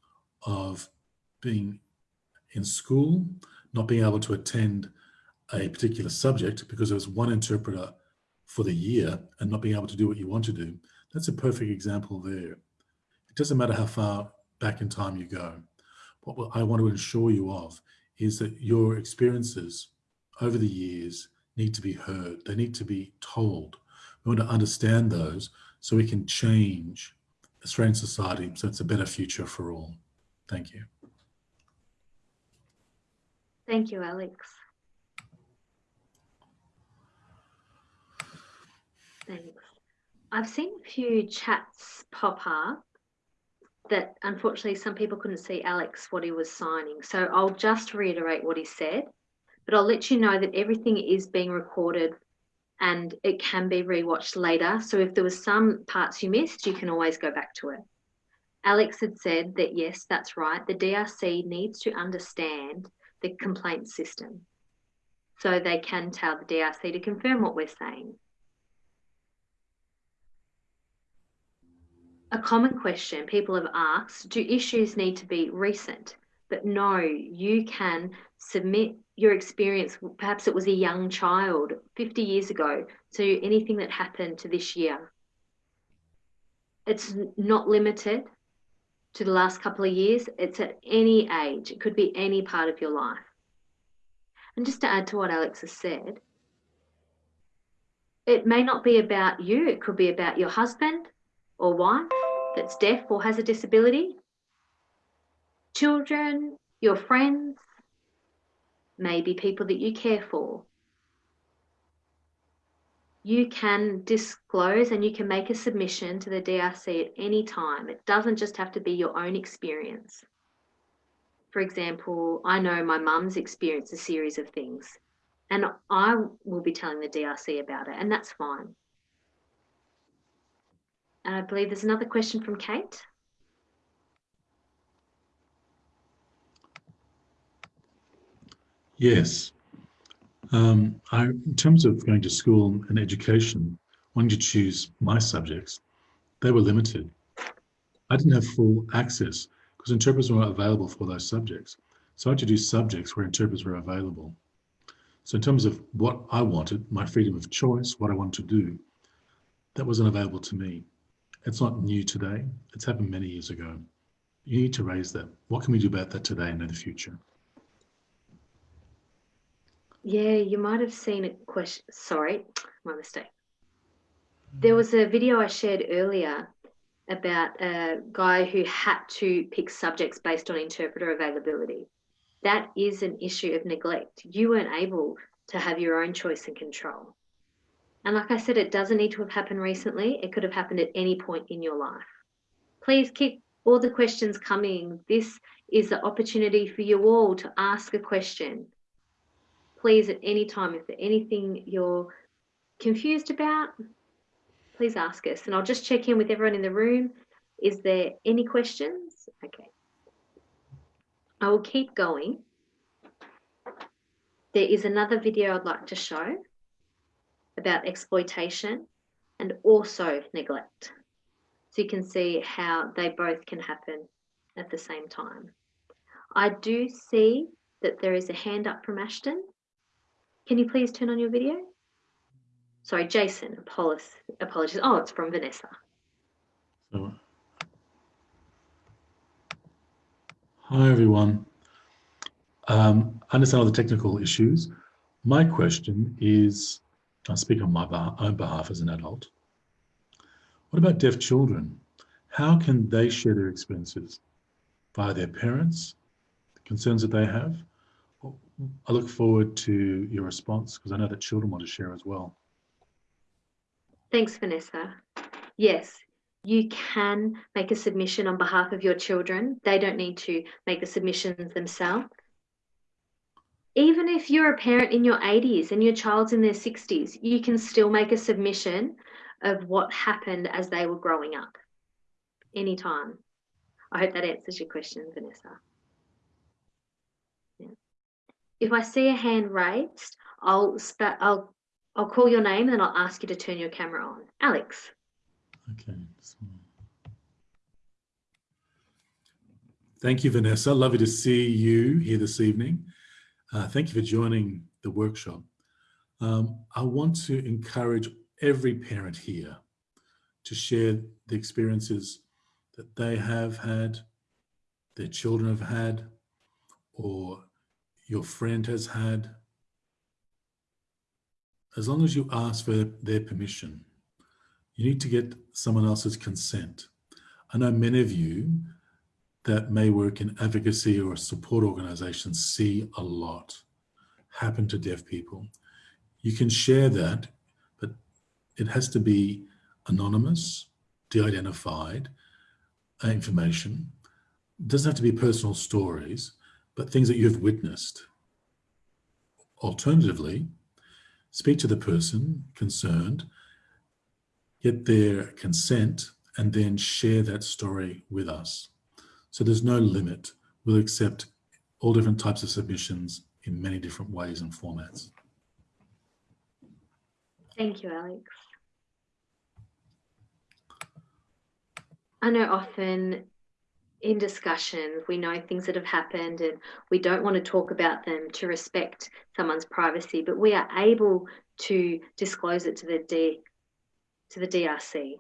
of being in school, not being able to attend a particular subject because there was one interpreter for the year and not being able to do what you want to do, that's a perfect example there. It doesn't matter how far back in time you go. What I want to assure you of is that your experiences over the years need to be heard. They need to be told. We want to understand those so we can change Australian society so it's a better future for all. Thank you. Thank you, Alex. Thanks. I've seen a few chats pop up that unfortunately some people couldn't see Alex what he was signing. So I'll just reiterate what he said, but I'll let you know that everything is being recorded and it can be rewatched later. So if there was some parts you missed, you can always go back to it. Alex had said that yes, that's right. The DRC needs to understand the complaint system so they can tell the DRC to confirm what we're saying. A common question people have asked do issues need to be recent? But no, you can submit your experience. Perhaps it was a young child 50 years ago to anything that happened to this year. It's not limited to the last couple of years, it's at any age, it could be any part of your life. And just to add to what Alex has said, it may not be about you, it could be about your husband, or wife that's deaf or has a disability, children, your friends, maybe people that you care for. You can disclose and you can make a submission to the DRC at any time. It doesn't just have to be your own experience. For example, I know my mum's experienced a series of things and I will be telling the DRC about it, and that's fine. And I believe there's another question from Kate. Yes. Um, I, in terms of going to school and education, wanting to choose my subjects, they were limited. I didn't have full access because interpreters weren't available for those subjects. So I had to do subjects where interpreters were available. So in terms of what I wanted, my freedom of choice, what I wanted to do, that wasn't available to me. It's not new today. It's happened many years ago. You need to raise that. What can we do about that today and in the future? Yeah, you might have seen a question. Sorry, my mistake. There was a video I shared earlier about a guy who had to pick subjects based on interpreter availability. That is an issue of neglect. You weren't able to have your own choice and control. And like I said, it doesn't need to have happened recently. It could have happened at any point in your life. Please keep all the questions coming. This is the opportunity for you all to ask a question. Please, at any time, if there's anything you're confused about, please ask us. And I'll just check in with everyone in the room. Is there any questions? Okay. I will keep going. There is another video I'd like to show about exploitation and also neglect. So you can see how they both can happen at the same time. I do see that there is a hand up from Ashton. Can you please turn on your video? Sorry, Jason, apologies. Oh, it's from Vanessa. Hi, everyone. Um, I understand all the technical issues. My question is, I speak on my own behalf as an adult. What about deaf children? How can they share their experiences? Via their parents, the concerns that they have? I look forward to your response because I know that children want to share as well. Thanks, Vanessa. Yes, you can make a submission on behalf of your children. They don't need to make the submissions themselves. Even if you're a parent in your 80s and your child's in their 60s, you can still make a submission of what happened as they were growing up anytime. I hope that answers your question, Vanessa. Yeah. If I see a hand raised, I'll, I'll I'll call your name and I'll ask you to turn your camera on. Alex. Okay. Thank you, Vanessa. Lovely to see you here this evening. Uh, thank you for joining the workshop. Um, I want to encourage every parent here to share the experiences that they have had, their children have had, or your friend has had, as long as you ask for their permission, you need to get someone else's consent. I know many of you that may work in advocacy or support organizations see a lot happen to deaf people. You can share that, but it has to be anonymous, de-identified uh, information. It doesn't have to be personal stories, but things that you've witnessed. Alternatively, speak to the person concerned, get their consent, and then share that story with us. So there's no limit. We'll accept all different types of submissions in many different ways and formats. Thank you, Alex. I know often in discussions, we know things that have happened and we don't want to talk about them to respect someone's privacy, but we are able to disclose it to the D, to the DRC.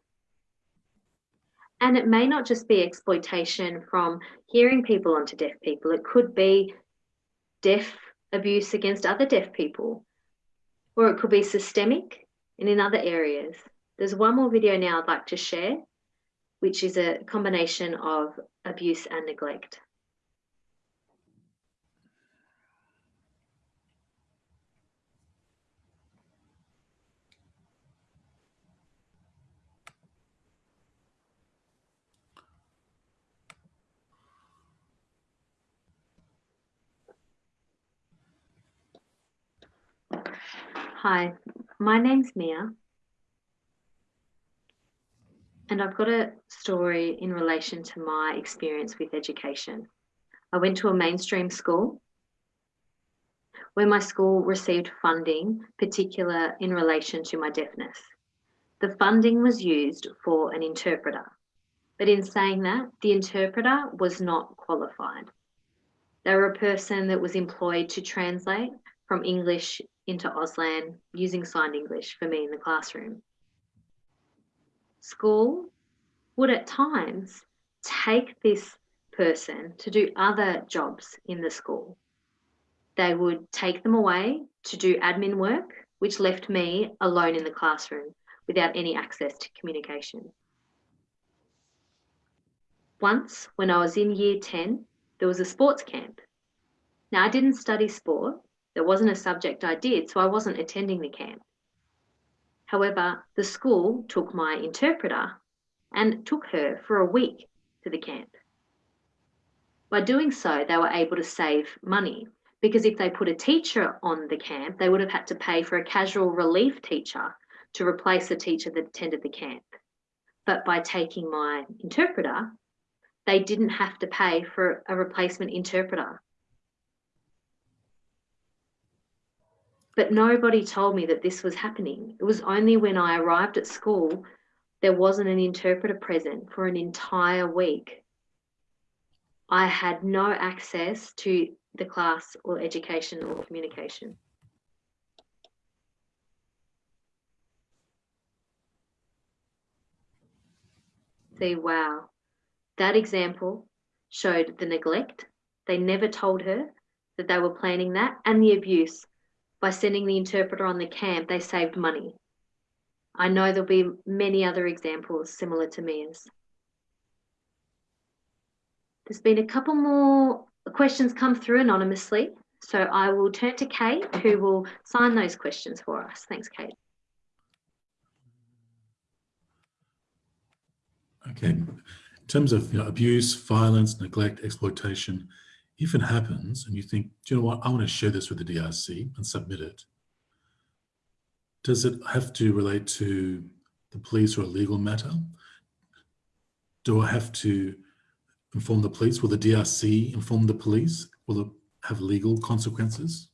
And it may not just be exploitation from hearing people onto deaf people. It could be deaf abuse against other deaf people, or it could be systemic and in other areas. There's one more video now I'd like to share which is a combination of abuse and neglect. Hi, my name's Mia and I've got a story in relation to my experience with education. I went to a mainstream school where my school received funding, particular in relation to my deafness. the funding was used for an interpreter. But in saying that, the interpreter was not qualified. They were a person that was employed to translate from English into Auslan using signed English for me in the classroom. School would at times take this person to do other jobs in the school. They would take them away to do admin work, which left me alone in the classroom without any access to communication. Once, when I was in year 10, there was a sports camp. Now, I didn't study sport, there wasn't a subject I did, so I wasn't attending the camp. However, the school took my interpreter and took her for a week to the camp. By doing so, they were able to save money because if they put a teacher on the camp, they would have had to pay for a casual relief teacher to replace the teacher that attended the camp. But by taking my interpreter, they didn't have to pay for a replacement interpreter. But nobody told me that this was happening. It was only when I arrived at school, there wasn't an interpreter present for an entire week. I had no access to the class or education or communication. See, wow, that example showed the neglect. They never told her that they were planning that and the abuse. By sending the interpreter on the camp, they saved money. I know there'll be many other examples similar to Mia's. There's been a couple more questions come through anonymously. So I will turn to Kate, who will sign those questions for us. Thanks, Kate. Okay. In terms of you know, abuse, violence, neglect, exploitation, if it happens and you think, do you know what, I want to share this with the DRC and submit it, does it have to relate to the police or a legal matter? Do I have to inform the police? Will the DRC inform the police? Will it have legal consequences?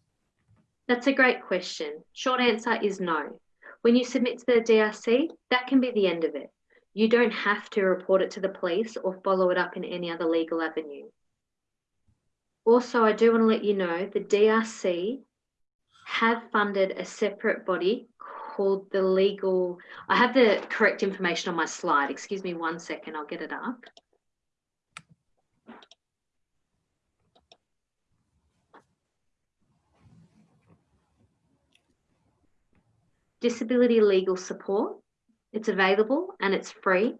That's a great question. Short answer is no. When you submit to the DRC, that can be the end of it. You don't have to report it to the police or follow it up in any other legal avenue. Also, I do want to let you know the DRC have funded a separate body called the legal, I have the correct information on my slide. Excuse me one second, I'll get it up. Disability legal support. It's available and it's free.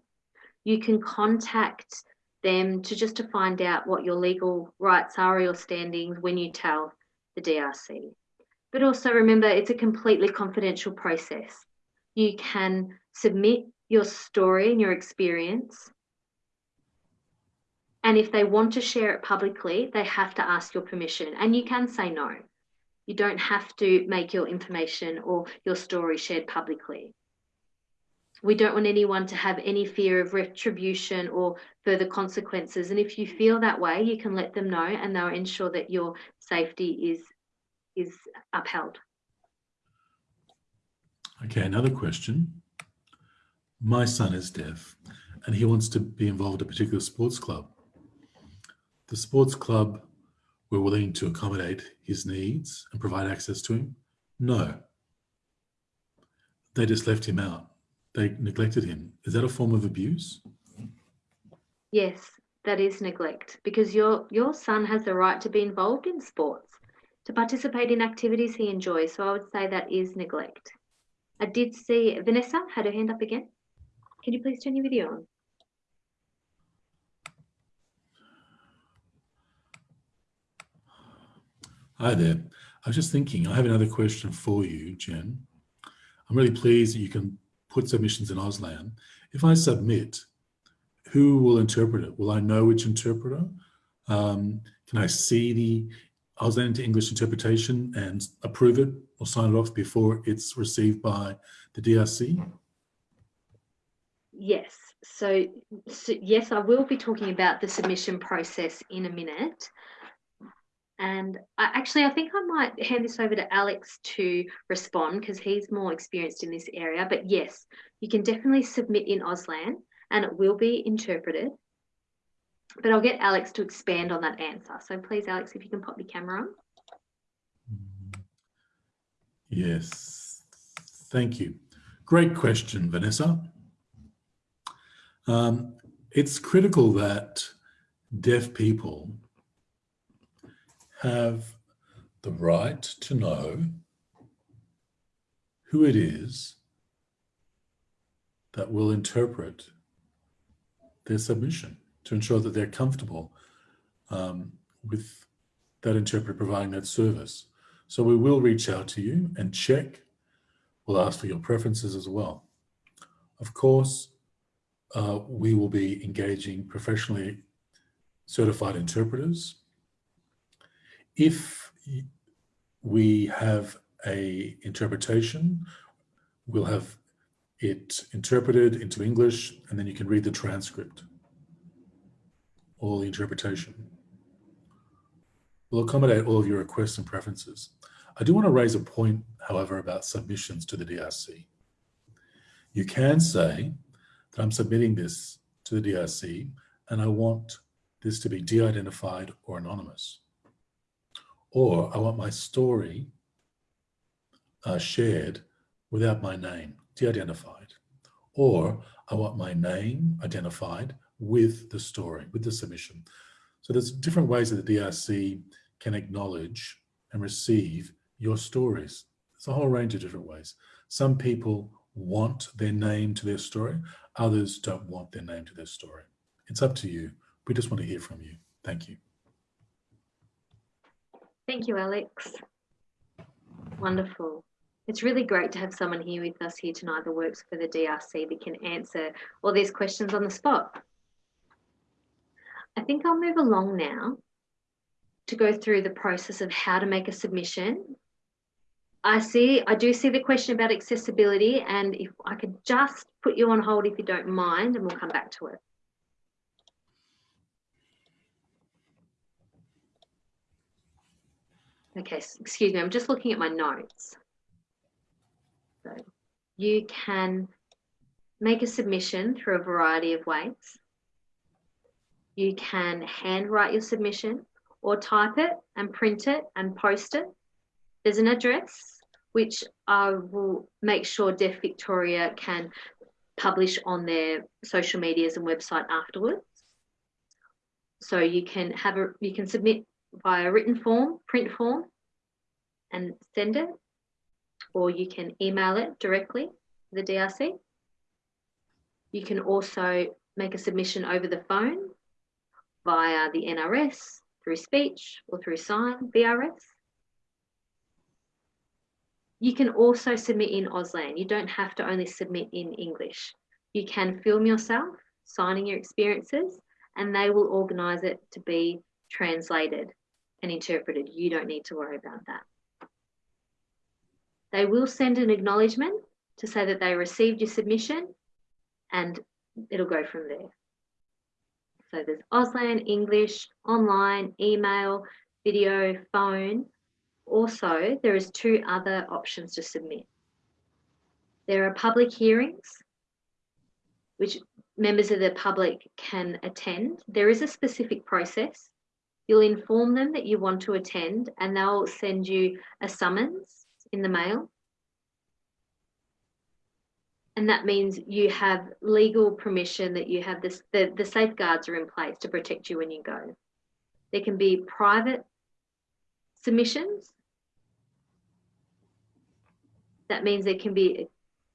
You can contact them to just to find out what your legal rights are or your standings when you tell the DRC. But also remember, it's a completely confidential process. You can submit your story and your experience. And if they want to share it publicly, they have to ask your permission. And you can say no. You don't have to make your information or your story shared publicly. We don't want anyone to have any fear of retribution or further consequences. And if you feel that way, you can let them know and they'll ensure that your safety is, is upheld. Okay, another question. My son is deaf and he wants to be involved in a particular sports club. The sports club were willing to accommodate his needs and provide access to him? No. They just left him out. They neglected him. Is that a form of abuse? Yes, that is neglect because your your son has the right to be involved in sports, to participate in activities he enjoys. So I would say that is neglect. I did see Vanessa had her hand up again. Can you please turn your video on? Hi there. I was just thinking, I have another question for you, Jen. I'm really pleased that you can put submissions in Auslan. If I submit, who will interpret it? Will I know which interpreter? Um, can I see the Auslan to English interpretation and approve it or sign it off before it's received by the DRC? Yes. So, so yes, I will be talking about the submission process in a minute. And I, actually, I think I might hand this over to Alex to respond because he's more experienced in this area. But yes, you can definitely submit in Auslan and it will be interpreted. But I'll get Alex to expand on that answer. So please, Alex, if you can pop your camera on. Yes, thank you. Great question, Vanessa. Um, it's critical that deaf people have the right to know who it is that will interpret their submission to ensure that they're comfortable um, with that interpreter providing that service. So we will reach out to you and check. We'll ask for your preferences as well. Of course, uh, we will be engaging professionally certified interpreters. If we have a interpretation, we'll have it interpreted into English and then you can read the transcript or the interpretation. We'll accommodate all of your requests and preferences. I do want to raise a point, however, about submissions to the DRC. You can say that I'm submitting this to the DRC and I want this to be de-identified or anonymous. Or I want my story uh, shared without my name, de-identified. Or I want my name identified with the story, with the submission. So there's different ways that the DRC can acknowledge and receive your stories. There's a whole range of different ways. Some people want their name to their story. Others don't want their name to their story. It's up to you. We just want to hear from you. Thank you. Thank you, Alex. Wonderful. It's really great to have someone here with us here tonight that works for the DRC that can answer all these questions on the spot. I think I'll move along now to go through the process of how to make a submission. I see, I do see the question about accessibility and if I could just put you on hold if you don't mind and we'll come back to it. Okay, excuse me, I'm just looking at my notes. So you can make a submission through a variety of ways. You can handwrite your submission or type it and print it and post it. There's an address which I will make sure Deaf Victoria can publish on their social medias and website afterwards. So you can have a you can submit via written form, print form, and send it, or you can email it directly to the DRC. You can also make a submission over the phone via the NRS, through speech or through sign, VRS. You can also submit in Auslan. You don't have to only submit in English. You can film yourself signing your experiences and they will organise it to be translated and interpreted. You don't need to worry about that. They will send an acknowledgement to say that they received your submission and it'll go from there. So there's Auslan, English, online, email, video, phone. Also, there is two other options to submit. There are public hearings, which members of the public can attend. There is a specific process. You'll inform them that you want to attend and they'll send you a summons in the mail. And that means you have legal permission that you have this the, the safeguards are in place to protect you when you go. There can be private submissions. That means there can be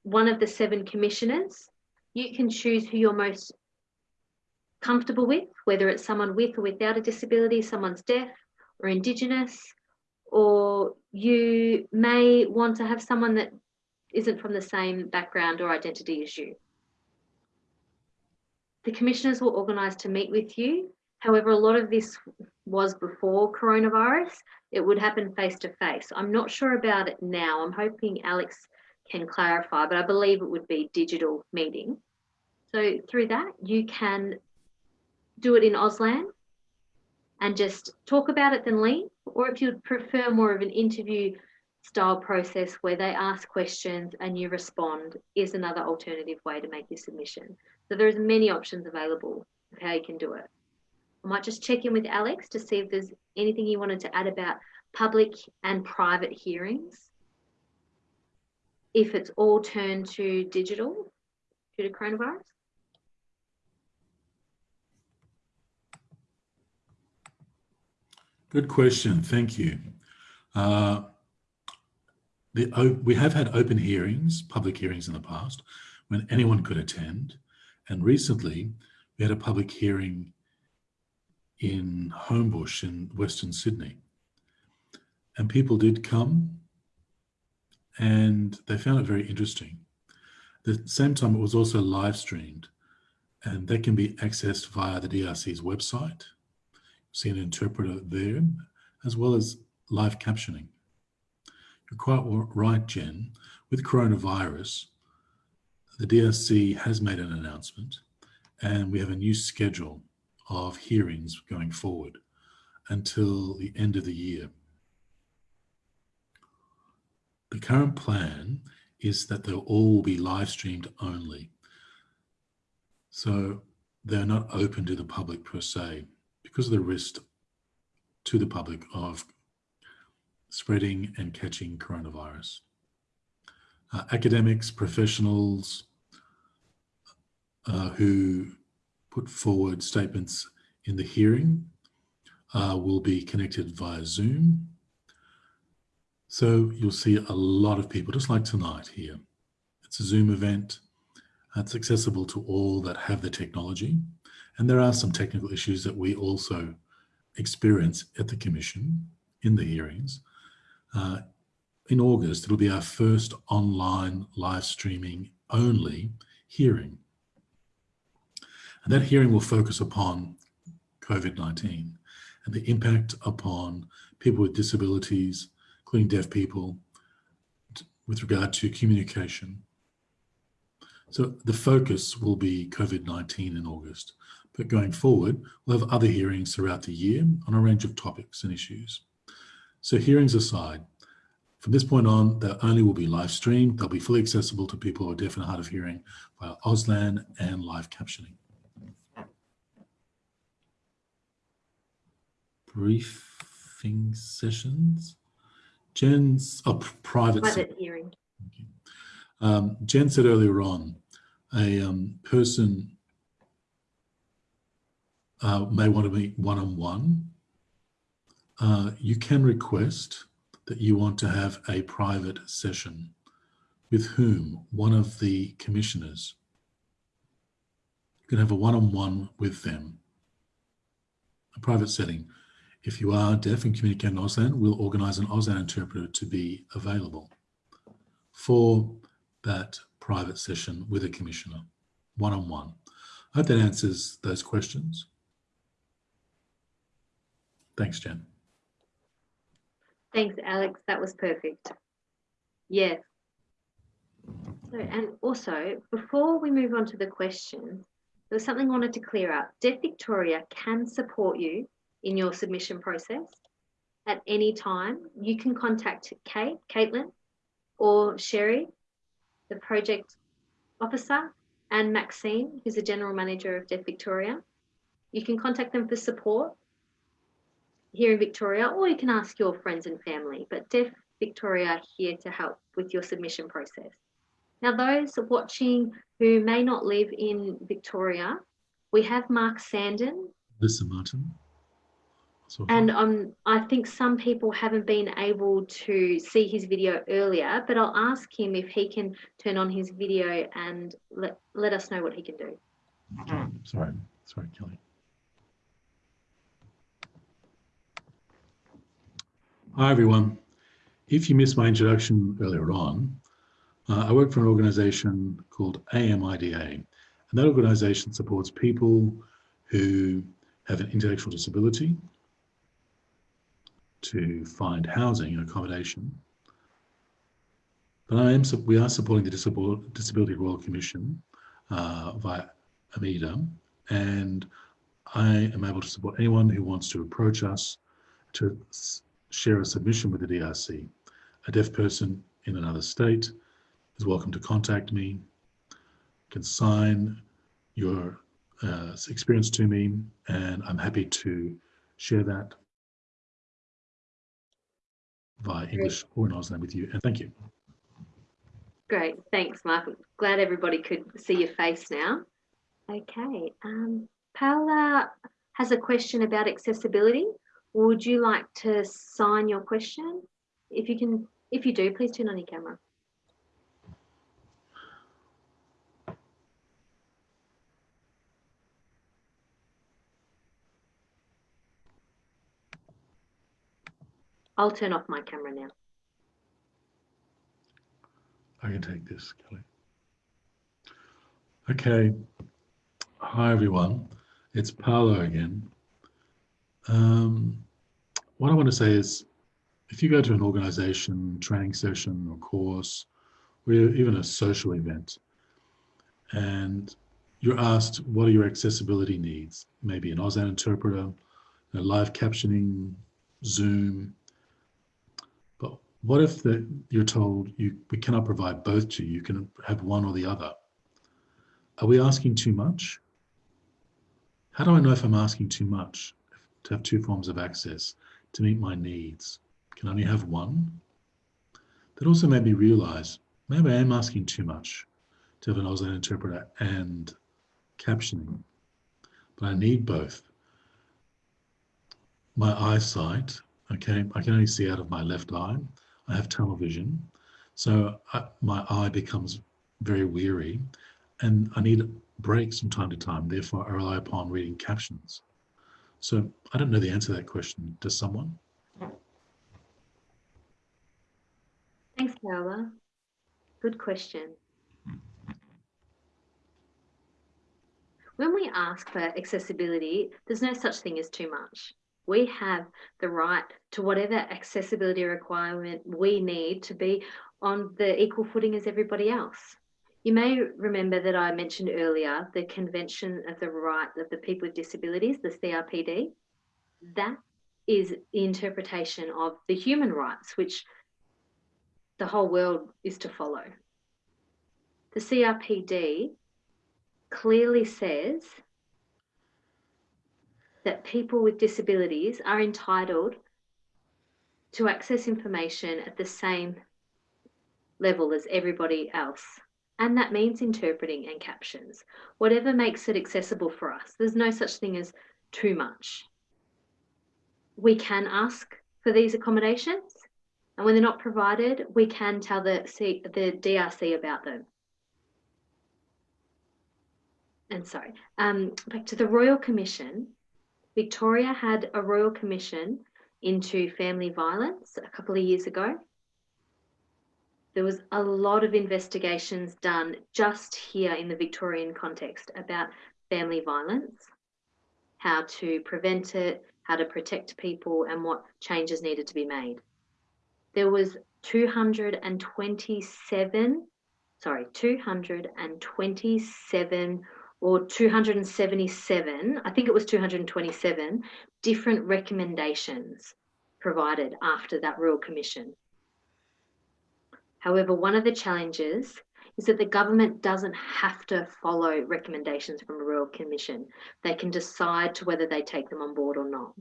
one of the seven commissioners. You can choose who you're most comfortable with whether it's someone with or without a disability someone's deaf or indigenous or you may want to have someone that isn't from the same background or identity as you. The commissioners will organise to meet with you. However, a lot of this was before coronavirus. It would happen face to face. I'm not sure about it now. I'm hoping Alex can clarify, but I believe it would be digital meeting. So through that, you can do it in Auslan and just talk about it then leave or if you'd prefer more of an interview style process where they ask questions and you respond is another alternative way to make your submission. So there's many options available of how you can do it. I might just check in with Alex to see if there's anything you wanted to add about public and private hearings. If it's all turned to digital due to coronavirus. Good question. Thank you. Uh, the, we have had open hearings, public hearings in the past, when anyone could attend. And recently, we had a public hearing in Homebush in Western Sydney. And people did come and they found it very interesting. At the same time, it was also live streamed and that can be accessed via the DRC's website see an interpreter there, as well as live captioning. You're quite right, Jen. With coronavirus, the DRC has made an announcement and we have a new schedule of hearings going forward until the end of the year. The current plan is that they'll all be live streamed only. So they're not open to the public per se because of the risk to the public of spreading and catching coronavirus. Uh, academics, professionals uh, who put forward statements in the hearing uh, will be connected via Zoom. So you'll see a lot of people, just like tonight here. It's a Zoom event. It's accessible to all that have the technology. And there are some technical issues that we also experience at the Commission in the hearings. Uh, in August, it'll be our first online live streaming only hearing. And that hearing will focus upon COVID-19 and the impact upon people with disabilities, including deaf people, with regard to communication. So the focus will be COVID-19 in August. But going forward, we'll have other hearings throughout the year on a range of topics and issues. So hearings aside, from this point on, they only will be live streamed. They'll be fully accessible to people who are deaf and hard of hearing via Auslan and live captioning. Briefing sessions. Jen's a oh, private, private hearing. Um, Jen said earlier on, a um, person uh, may want to meet one-on-one, uh, you can request that you want to have a private session with whom? One of the commissioners. You can have a one-on-one -on -one with them, a private setting. If you are deaf and communicate in Auslan, we'll organise an Auslan interpreter to be available for that private session with a commissioner, one-on-one. -on -one. I hope that answers those questions. Thanks, Jen. Thanks, Alex. That was perfect. Yes. So, and also, before we move on to the questions, there was something I wanted to clear up. Deaf Victoria can support you in your submission process at any time. You can contact Kate, Caitlin, or Sherry, the project officer, and Maxine, who's the general manager of Deaf Victoria. You can contact them for support here in Victoria, or you can ask your friends and family, but Deaf Victoria are here to help with your submission process. Now, those watching who may not live in Victoria, we have Mark Sandon. Lisa Martin. And um, I think some people haven't been able to see his video earlier, but I'll ask him if he can turn on his video and let, let us know what he can do. Sorry, sorry, Kelly. Hi, everyone. If you missed my introduction earlier on, uh, I work for an organization called AMIDA, and that organization supports people who have an intellectual disability to find housing and accommodation. But I am, we are supporting the Disability Royal Commission uh, via AMIDA, and I am able to support anyone who wants to approach us to share a submission with the DRC. A deaf person in another state is welcome to contact me, can sign your uh, experience to me, and I'm happy to share that via English or in Auslan with you. And thank you. Great, thanks, Mark. Glad everybody could see your face now. Okay, um, Paula has a question about accessibility. Would you like to sign your question? If you can, if you do, please turn on your camera. I'll turn off my camera now. I can take this, Kelly. Okay. Hi, everyone. It's Paolo again. Um, what I want to say is, if you go to an organization, training session or course, or even a social event, and you're asked, what are your accessibility needs? Maybe an Auslan interpreter, live captioning, Zoom, But what if the, you're told you we cannot provide both to you, you can have one or the other? Are we asking too much? How do I know if I'm asking too much to have two forms of access to meet my needs? Can only have one? That also made me realize maybe I am asking too much to have an Auslan interpreter and captioning, but I need both. My eyesight, okay, I can only see out of my left eye. I have tunnel vision. So I, my eye becomes very weary and I need breaks from time to time. Therefore, I rely upon reading captions. So I don't know the answer to that question. Does someone? Thanks, Paola. Good question. When we ask for accessibility, there's no such thing as too much we have the right to whatever accessibility requirement we need to be on the equal footing as everybody else. You may remember that I mentioned earlier the Convention of the Right of the People with Disabilities, the CRPD. That is the interpretation of the human rights, which the whole world is to follow. The CRPD clearly says that people with disabilities are entitled to access information at the same level as everybody else. And that means interpreting and captions, whatever makes it accessible for us. There's no such thing as too much. We can ask for these accommodations, and when they're not provided, we can tell the, C, the DRC about them. And sorry, um, back to the Royal Commission, Victoria had a royal commission into family violence a couple of years ago. There was a lot of investigations done just here in the Victorian context about family violence, how to prevent it, how to protect people, and what changes needed to be made. There was 227, sorry, 227 or 277, I think it was 227 different recommendations provided after that Royal Commission. However, one of the challenges is that the government doesn't have to follow recommendations from a Royal Commission. They can decide to whether they take them on board or not.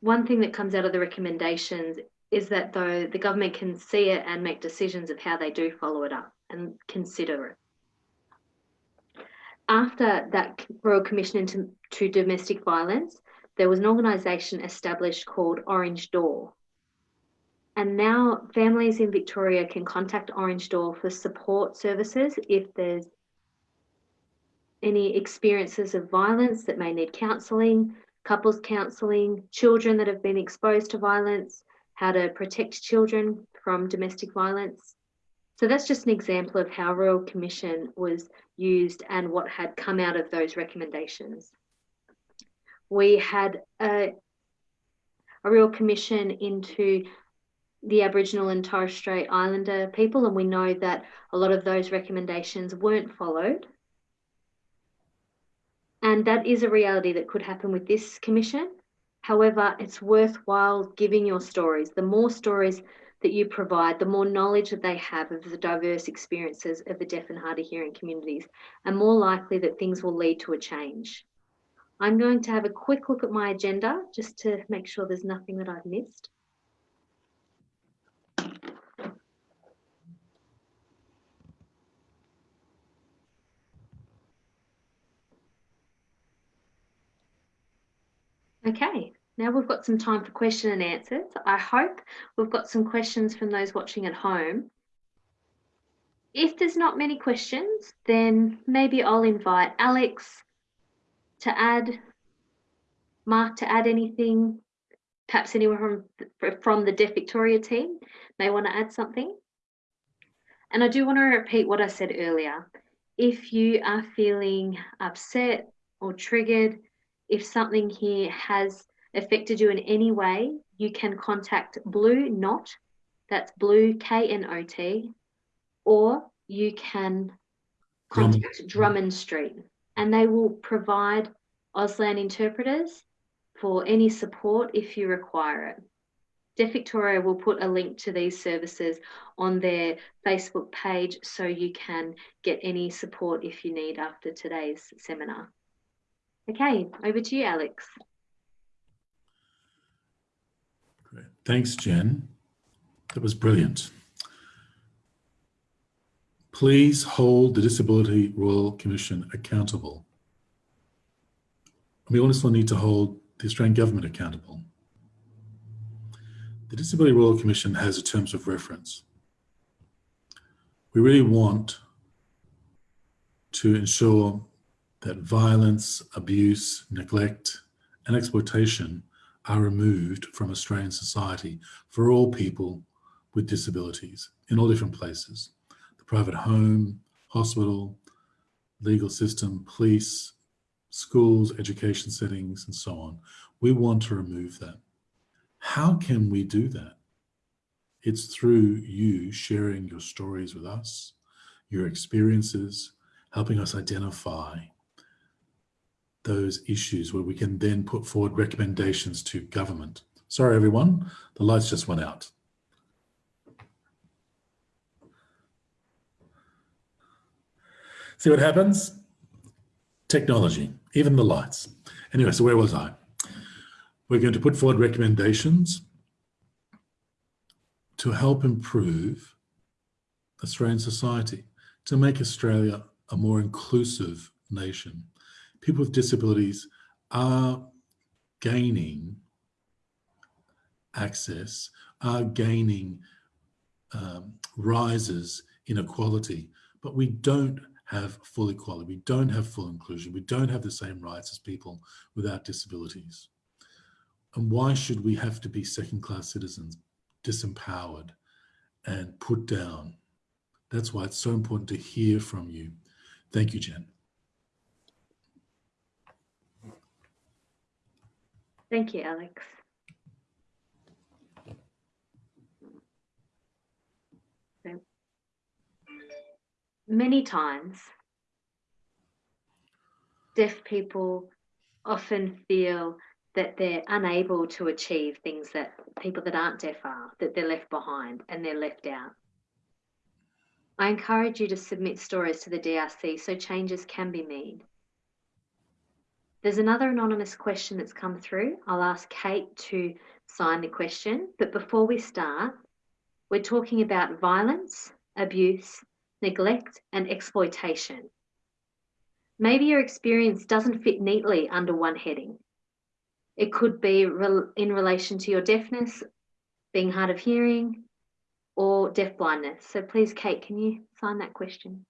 One thing that comes out of the recommendations is that though the government can see it and make decisions of how they do follow it up and consider it after that Royal Commission into to domestic violence, there was an organisation established called Orange Door. And now families in Victoria can contact Orange Door for support services if there's any experiences of violence that may need counselling, couples counselling, children that have been exposed to violence, how to protect children from domestic violence. So that's just an example of how Royal Commission was used and what had come out of those recommendations. We had a, a Royal Commission into the Aboriginal and Torres Strait Islander people, and we know that a lot of those recommendations weren't followed. And that is a reality that could happen with this commission. However, it's worthwhile giving your stories. The more stories that you provide, the more knowledge that they have of the diverse experiences of the deaf and hard of hearing communities, and more likely that things will lead to a change. I'm going to have a quick look at my agenda just to make sure there's nothing that I've missed. Okay, now we've got some time for question and answers. I hope we've got some questions from those watching at home. If there's not many questions, then maybe I'll invite Alex to add, Mark to add anything, perhaps anyone from, from the Deaf Victoria team may want to add something. And I do want to repeat what I said earlier. If you are feeling upset or triggered, if something here has affected you in any way, you can contact Blue Knot, that's Blue K N O T, or you can contact Drummond, Drummond Street and they will provide Auslan interpreters for any support if you require it. Deaf Victoria will put a link to these services on their Facebook page so you can get any support if you need after today's seminar. Okay, over to you, Alex. Great. Thanks, Jen. That was brilliant. Please hold the Disability Royal Commission accountable. We also need to hold the Australian Government accountable. The Disability Royal Commission has a terms of reference. We really want to ensure that violence, abuse, neglect, and exploitation are removed from Australian society for all people with disabilities in all different places. The private home, hospital, legal system, police, schools, education settings, and so on. We want to remove that. How can we do that? It's through you sharing your stories with us, your experiences, helping us identify those issues where we can then put forward recommendations to government. Sorry, everyone, the lights just went out. See what happens? Technology, even the lights. Anyway, so where was I? We're going to put forward recommendations to help improve Australian society, to make Australia a more inclusive nation people with disabilities are gaining access, are gaining um, rises in equality, but we don't have full equality. We don't have full inclusion. We don't have the same rights as people without disabilities. And why should we have to be second-class citizens, disempowered and put down? That's why it's so important to hear from you. Thank you, Jen. Thank you, Alex. Many times, deaf people often feel that they're unable to achieve things that people that aren't deaf are, that they're left behind and they're left out. I encourage you to submit stories to the DRC so changes can be made. There's another anonymous question that's come through. I'll ask Kate to sign the question. But before we start, we're talking about violence, abuse, neglect, and exploitation. Maybe your experience doesn't fit neatly under one heading. It could be in relation to your deafness, being hard of hearing, or deaf blindness. So please, Kate, can you sign that question?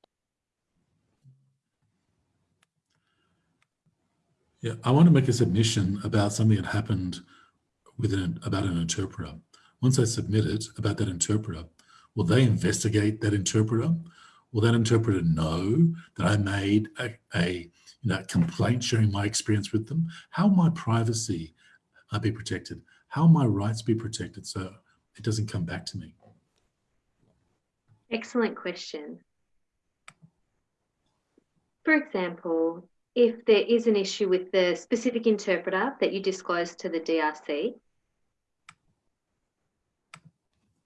Yeah, I want to make a submission about something that happened with an, about an interpreter. Once I submit it about that interpreter, will they investigate that interpreter? Will that interpreter know that I made a, a you know, complaint sharing my experience with them? How my privacy uh, be protected? How my rights be protected so it doesn't come back to me? Excellent question. For example, if there is an issue with the specific interpreter that you disclose to the DRC,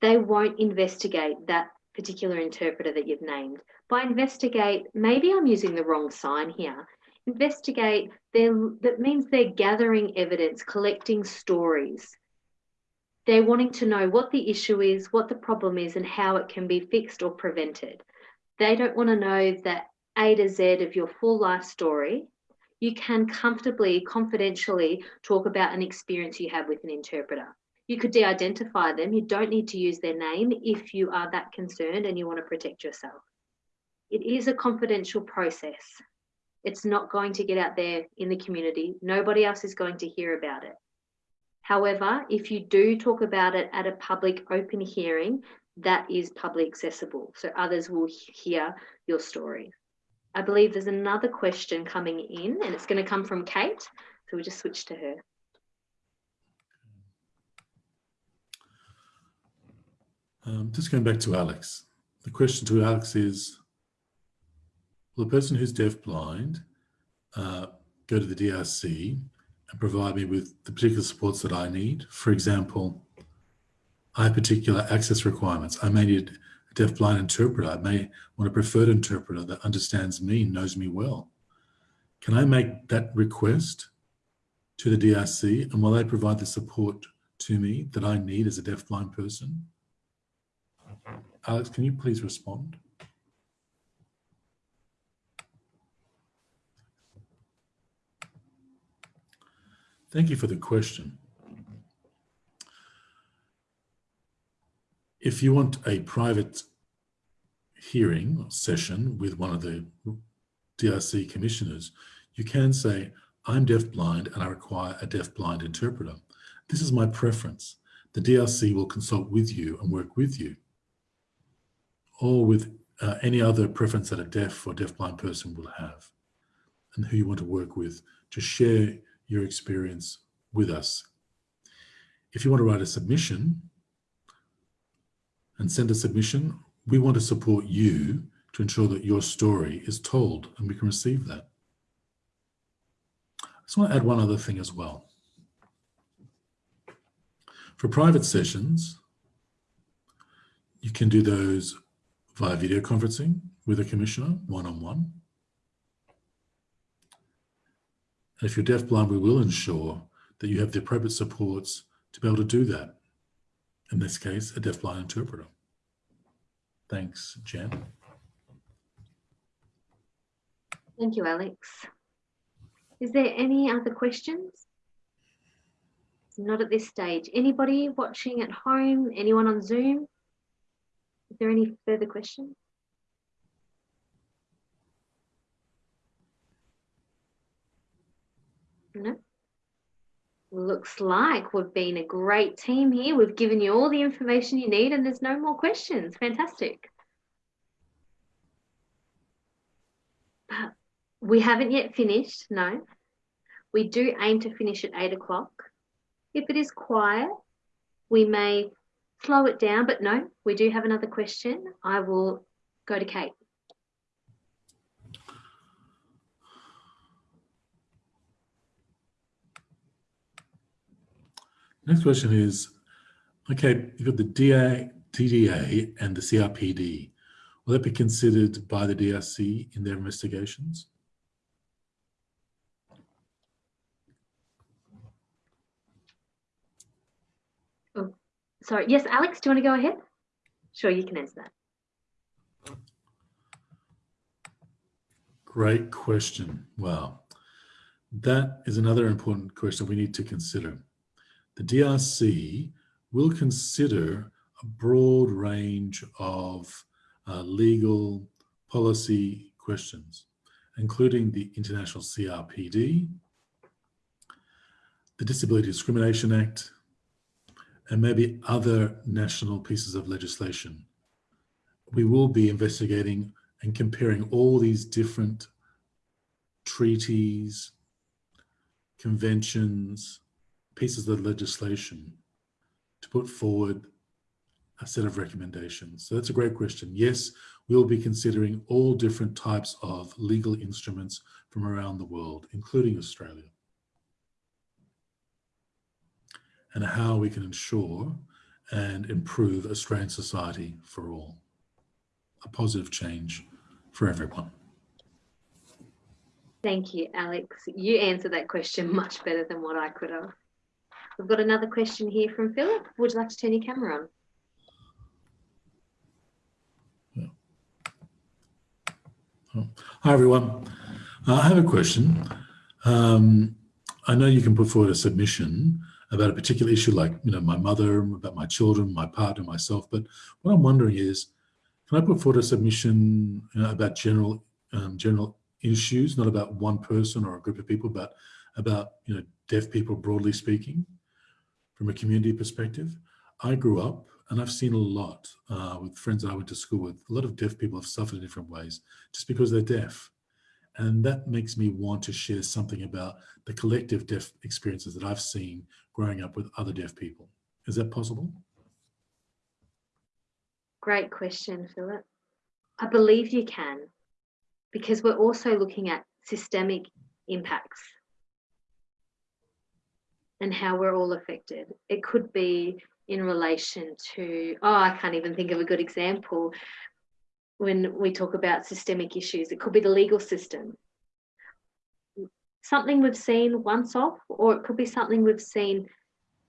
they won't investigate that particular interpreter that you've named. By investigate, maybe I'm using the wrong sign here. Investigate, that means they're gathering evidence, collecting stories. They're wanting to know what the issue is, what the problem is, and how it can be fixed or prevented. They don't want to know that A to Z of your full life story. You can comfortably, confidentially talk about an experience you have with an interpreter. You could de identify them. You don't need to use their name if you are that concerned and you want to protect yourself. It is a confidential process. It's not going to get out there in the community. Nobody else is going to hear about it. However, if you do talk about it at a public open hearing, that is publicly accessible. So others will hear your story. I believe there's another question coming in and it's going to come from Kate. So we'll just switch to her. Um, just going back to Alex. The question to Alex is, will a person who's deaf-blind uh, go to the DRC and provide me with the particular supports that I need? For example, I have particular access requirements. I may need deaf-blind interpreter. I may want a preferred interpreter that understands me, knows me well. Can I make that request to the DRC and will they provide the support to me that I need as a deaf-blind person? Alex, can you please respond? Thank you for the question. If you want a private hearing or session with one of the DRC commissioners, you can say, I'm deaf-blind and I require a deaf-blind interpreter. This is my preference. The DRC will consult with you and work with you or with uh, any other preference that a deaf or deafblind person will have and who you want to work with to share your experience with us. If you want to write a submission and send a submission, we want to support you to ensure that your story is told and we can receive that. I just want to add one other thing as well. For private sessions, you can do those via video conferencing with a commissioner one-on-one. -on -one. And if you're deafblind, we will ensure that you have the appropriate supports to be able to do that. In this case, a deafblind interpreter. Thanks, Jen. Thank you, Alex. Is there any other questions? Not at this stage. Anybody watching at home? Anyone on Zoom? Is there any further questions? No? Looks like we've been a great team here. We've given you all the information you need and there's no more questions. Fantastic. But we haven't yet finished, no. We do aim to finish at eight o'clock. If it is quiet, we may slow it down, but no, we do have another question. I will go to Kate. Next question is, okay, you've got the DA, DDA and the CRPD. Will that be considered by the DRC in their investigations? Oh, Sorry, yes, Alex, do you want to go ahead? Sure, you can answer that. Great question. Wow. That is another important question we need to consider. The DRC will consider a broad range of uh, legal policy questions, including the International CRPD, the Disability Discrimination Act, and maybe other national pieces of legislation. We will be investigating and comparing all these different treaties, conventions, pieces of legislation to put forward a set of recommendations? So that's a great question. Yes, we'll be considering all different types of legal instruments from around the world, including Australia, and how we can ensure and improve Australian society for all. A positive change for everyone. Thank you, Alex. You answered that question much better than what I could have. We've got another question here from Philip. Would you like to turn your camera on? Hi, everyone. Uh, I have a question. Um, I know you can put forward a submission about a particular issue like, you know, my mother, about my children, my partner, myself. But what I'm wondering is, can I put forward a submission you know, about general um, general issues, not about one person or a group of people, but about, you know, deaf people broadly speaking, from a community perspective? I grew up and I've seen a lot uh, with friends that I went to school with. A lot of deaf people have suffered in different ways just because they're deaf. And that makes me want to share something about the collective deaf experiences that I've seen growing up with other deaf people. Is that possible? Great question, Philip. I believe you can, because we're also looking at systemic impacts and how we're all affected. It could be in relation to, oh, I can't even think of a good example when we talk about systemic issues. It could be the legal system. Something we've seen once off, or it could be something we've seen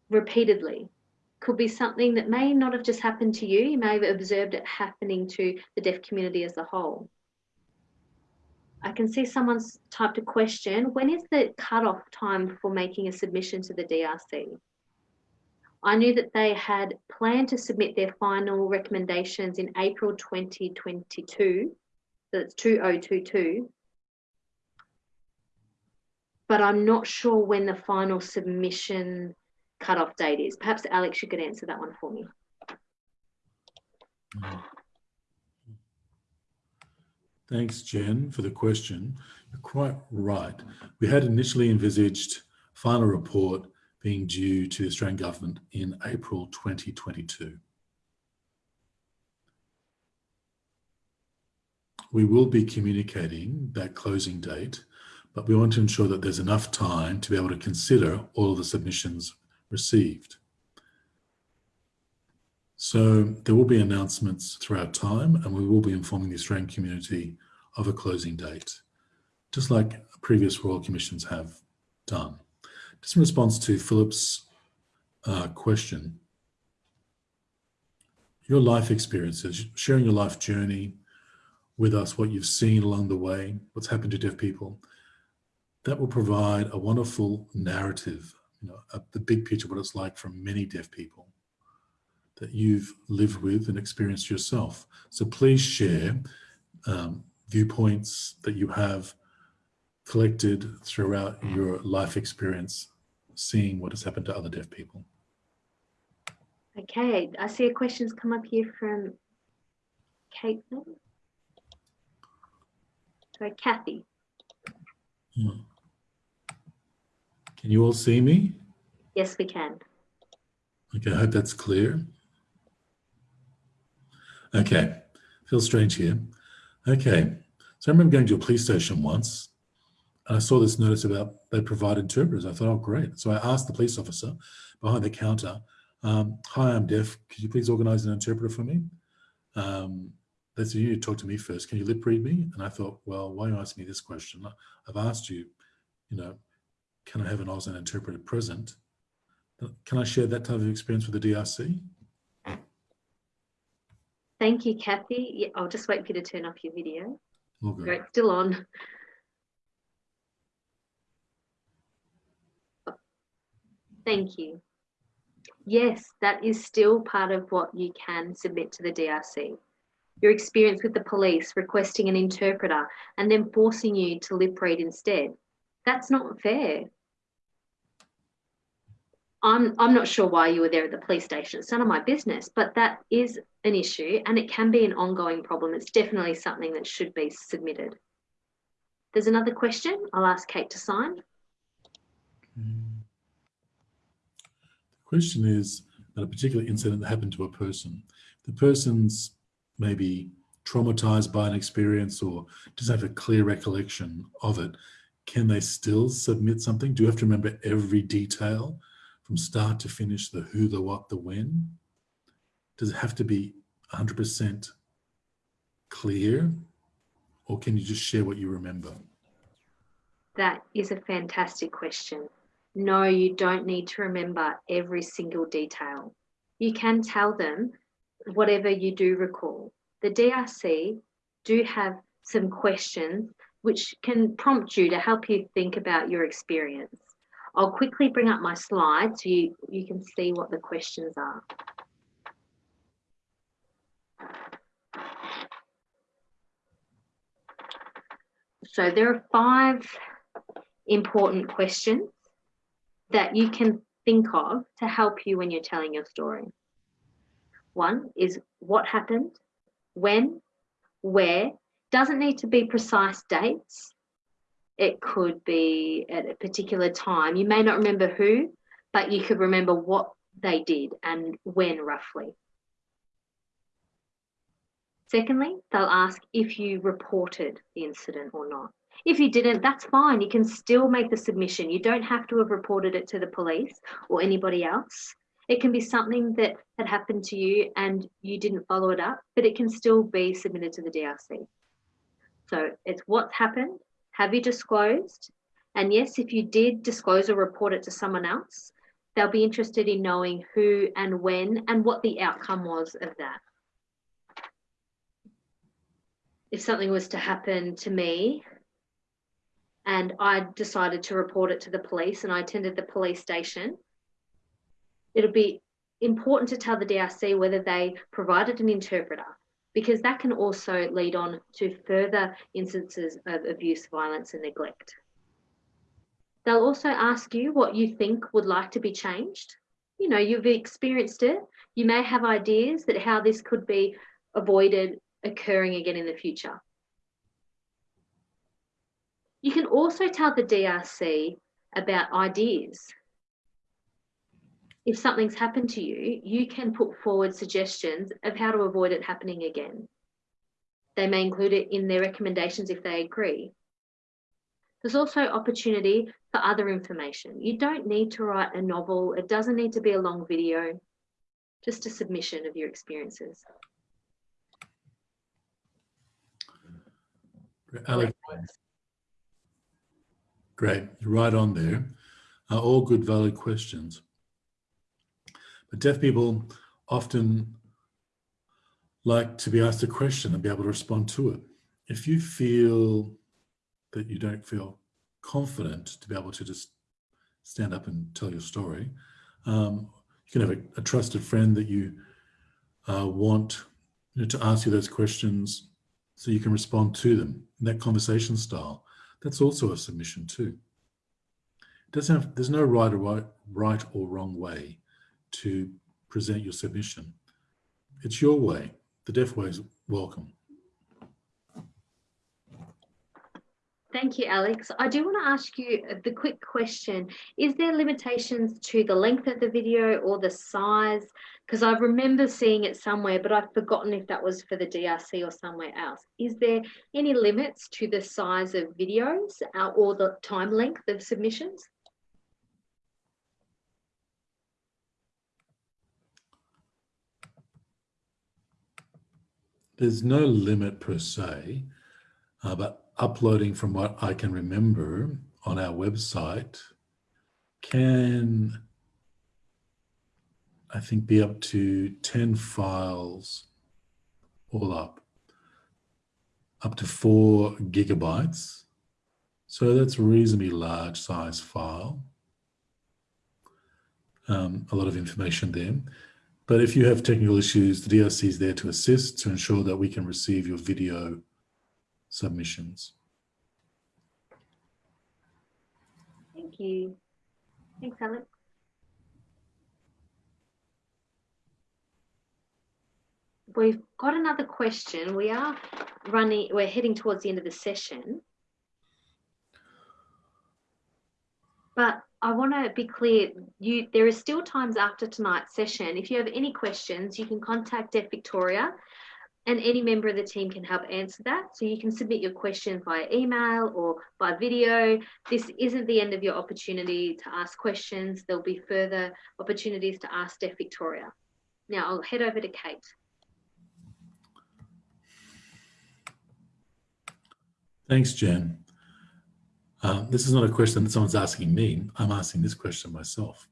repeatedly. Could be something that may not have just happened to you, you may have observed it happening to the deaf community as a whole. I can see someone's typed a question. When is the cutoff time for making a submission to the DRC? I knew that they had planned to submit their final recommendations in April 2022. So it's 2022. But I'm not sure when the final submission cutoff date is. Perhaps Alex, you could answer that one for me. Oh. Thanks, Jen, for the question. You're quite right. We had initially envisaged final report being due to the Australian Government in April 2022. We will be communicating that closing date, but we want to ensure that there's enough time to be able to consider all of the submissions received. So there will be announcements throughout time and we will be informing the Australian community of a closing date, just like previous Royal Commissions have done. Just in response to Philip's uh, question, your life experiences, sharing your life journey with us, what you've seen along the way, what's happened to deaf people, that will provide a wonderful narrative, you know, a, the big picture of what it's like for many deaf people that you've lived with and experienced yourself. So please share um, viewpoints that you have collected throughout your life experience, seeing what has happened to other deaf people. Okay, I see a question's come up here from Caitlin. So Kathy. Hmm. Can you all see me? Yes, we can. Okay, I hope that's clear. Okay, feels strange here. Okay, so I remember going to a police station once and I saw this notice about they provide interpreters. I thought, oh, great. So I asked the police officer behind the counter, um, hi, I'm deaf. Could you please organize an interpreter for me? Um, they said, you need to talk to me first. Can you lip read me? And I thought, well, why are you asking me this question? I've asked you, you know, can I have an Auslan interpreter present? Can I share that type of experience with the DRC? Thank you, Kathy. Yeah, I'll just wait for you to turn off your video. Okay. Great, still on. Thank you. Yes, that is still part of what you can submit to the DRC. Your experience with the police requesting an interpreter and then forcing you to lip read instead. That's not fair. I'm, I'm not sure why you were there at the police station. It's none of my business, but that is an issue and it can be an ongoing problem. It's definitely something that should be submitted. There's another question. I'll ask Kate to sign. The question is, about a particular incident that happened to a person. The person's maybe traumatized by an experience or doesn't have a clear recollection of it. Can they still submit something? Do you have to remember every detail from start to finish, the who, the what, the when? Does it have to be 100% clear or can you just share what you remember? That is a fantastic question. No, you don't need to remember every single detail. You can tell them whatever you do recall. The DRC do have some questions which can prompt you to help you think about your experience. I'll quickly bring up my slides so you, you can see what the questions are. So there are five important questions that you can think of to help you when you're telling your story. One is what happened, when, where, doesn't need to be precise dates. It could be at a particular time. You may not remember who, but you could remember what they did and when roughly. Secondly, they'll ask if you reported the incident or not. If you didn't, that's fine. You can still make the submission. You don't have to have reported it to the police or anybody else. It can be something that had happened to you and you didn't follow it up, but it can still be submitted to the DRC. So it's what's happened. Have you disclosed? And yes, if you did disclose or report it to someone else, they'll be interested in knowing who and when and what the outcome was of that if something was to happen to me and I decided to report it to the police and I attended the police station, it'll be important to tell the DRC whether they provided an interpreter because that can also lead on to further instances of abuse, violence and neglect. They'll also ask you what you think would like to be changed. You know, you've experienced it. You may have ideas that how this could be avoided occurring again in the future. You can also tell the DRC about ideas. If something's happened to you, you can put forward suggestions of how to avoid it happening again. They may include it in their recommendations if they agree. There's also opportunity for other information. You don't need to write a novel. It doesn't need to be a long video, just a submission of your experiences. Alex, great, you're right on there. Uh, all good, valid questions. But deaf people often like to be asked a question and be able to respond to it. If you feel that you don't feel confident to be able to just stand up and tell your story, um, you can have a, a, trusted friend that you uh, want you know, to ask you those questions so you can respond to them in that conversation style. That's also a submission too. Have, there's no right or right, right or wrong way to present your submission. It's your way. The deaf way is welcome. Thank you, Alex. I do want to ask you the quick question. Is there limitations to the length of the video or the size? Because I remember seeing it somewhere, but I've forgotten if that was for the DRC or somewhere else. Is there any limits to the size of videos uh, or the time length of submissions? There's no limit per se, uh, but uploading from what I can remember on our website can, I think, be up to 10 files all up, up to four gigabytes. So that's a reasonably large size file. Um, a lot of information there. But if you have technical issues, the DRC is there to assist to ensure that we can receive your video submissions. Thank you. Thanks, Alex. We've got another question. We are running, we're heading towards the end of the session. But I want to be clear, you there is still times after tonight's session. If you have any questions, you can contact Deaf Victoria and any member of the team can help answer that. So you can submit your questions via email or by video. This isn't the end of your opportunity to ask questions. There'll be further opportunities to ask Deaf Victoria. Now I'll head over to Kate. Thanks, Jen. Um, this is not a question that someone's asking me. I'm asking this question myself.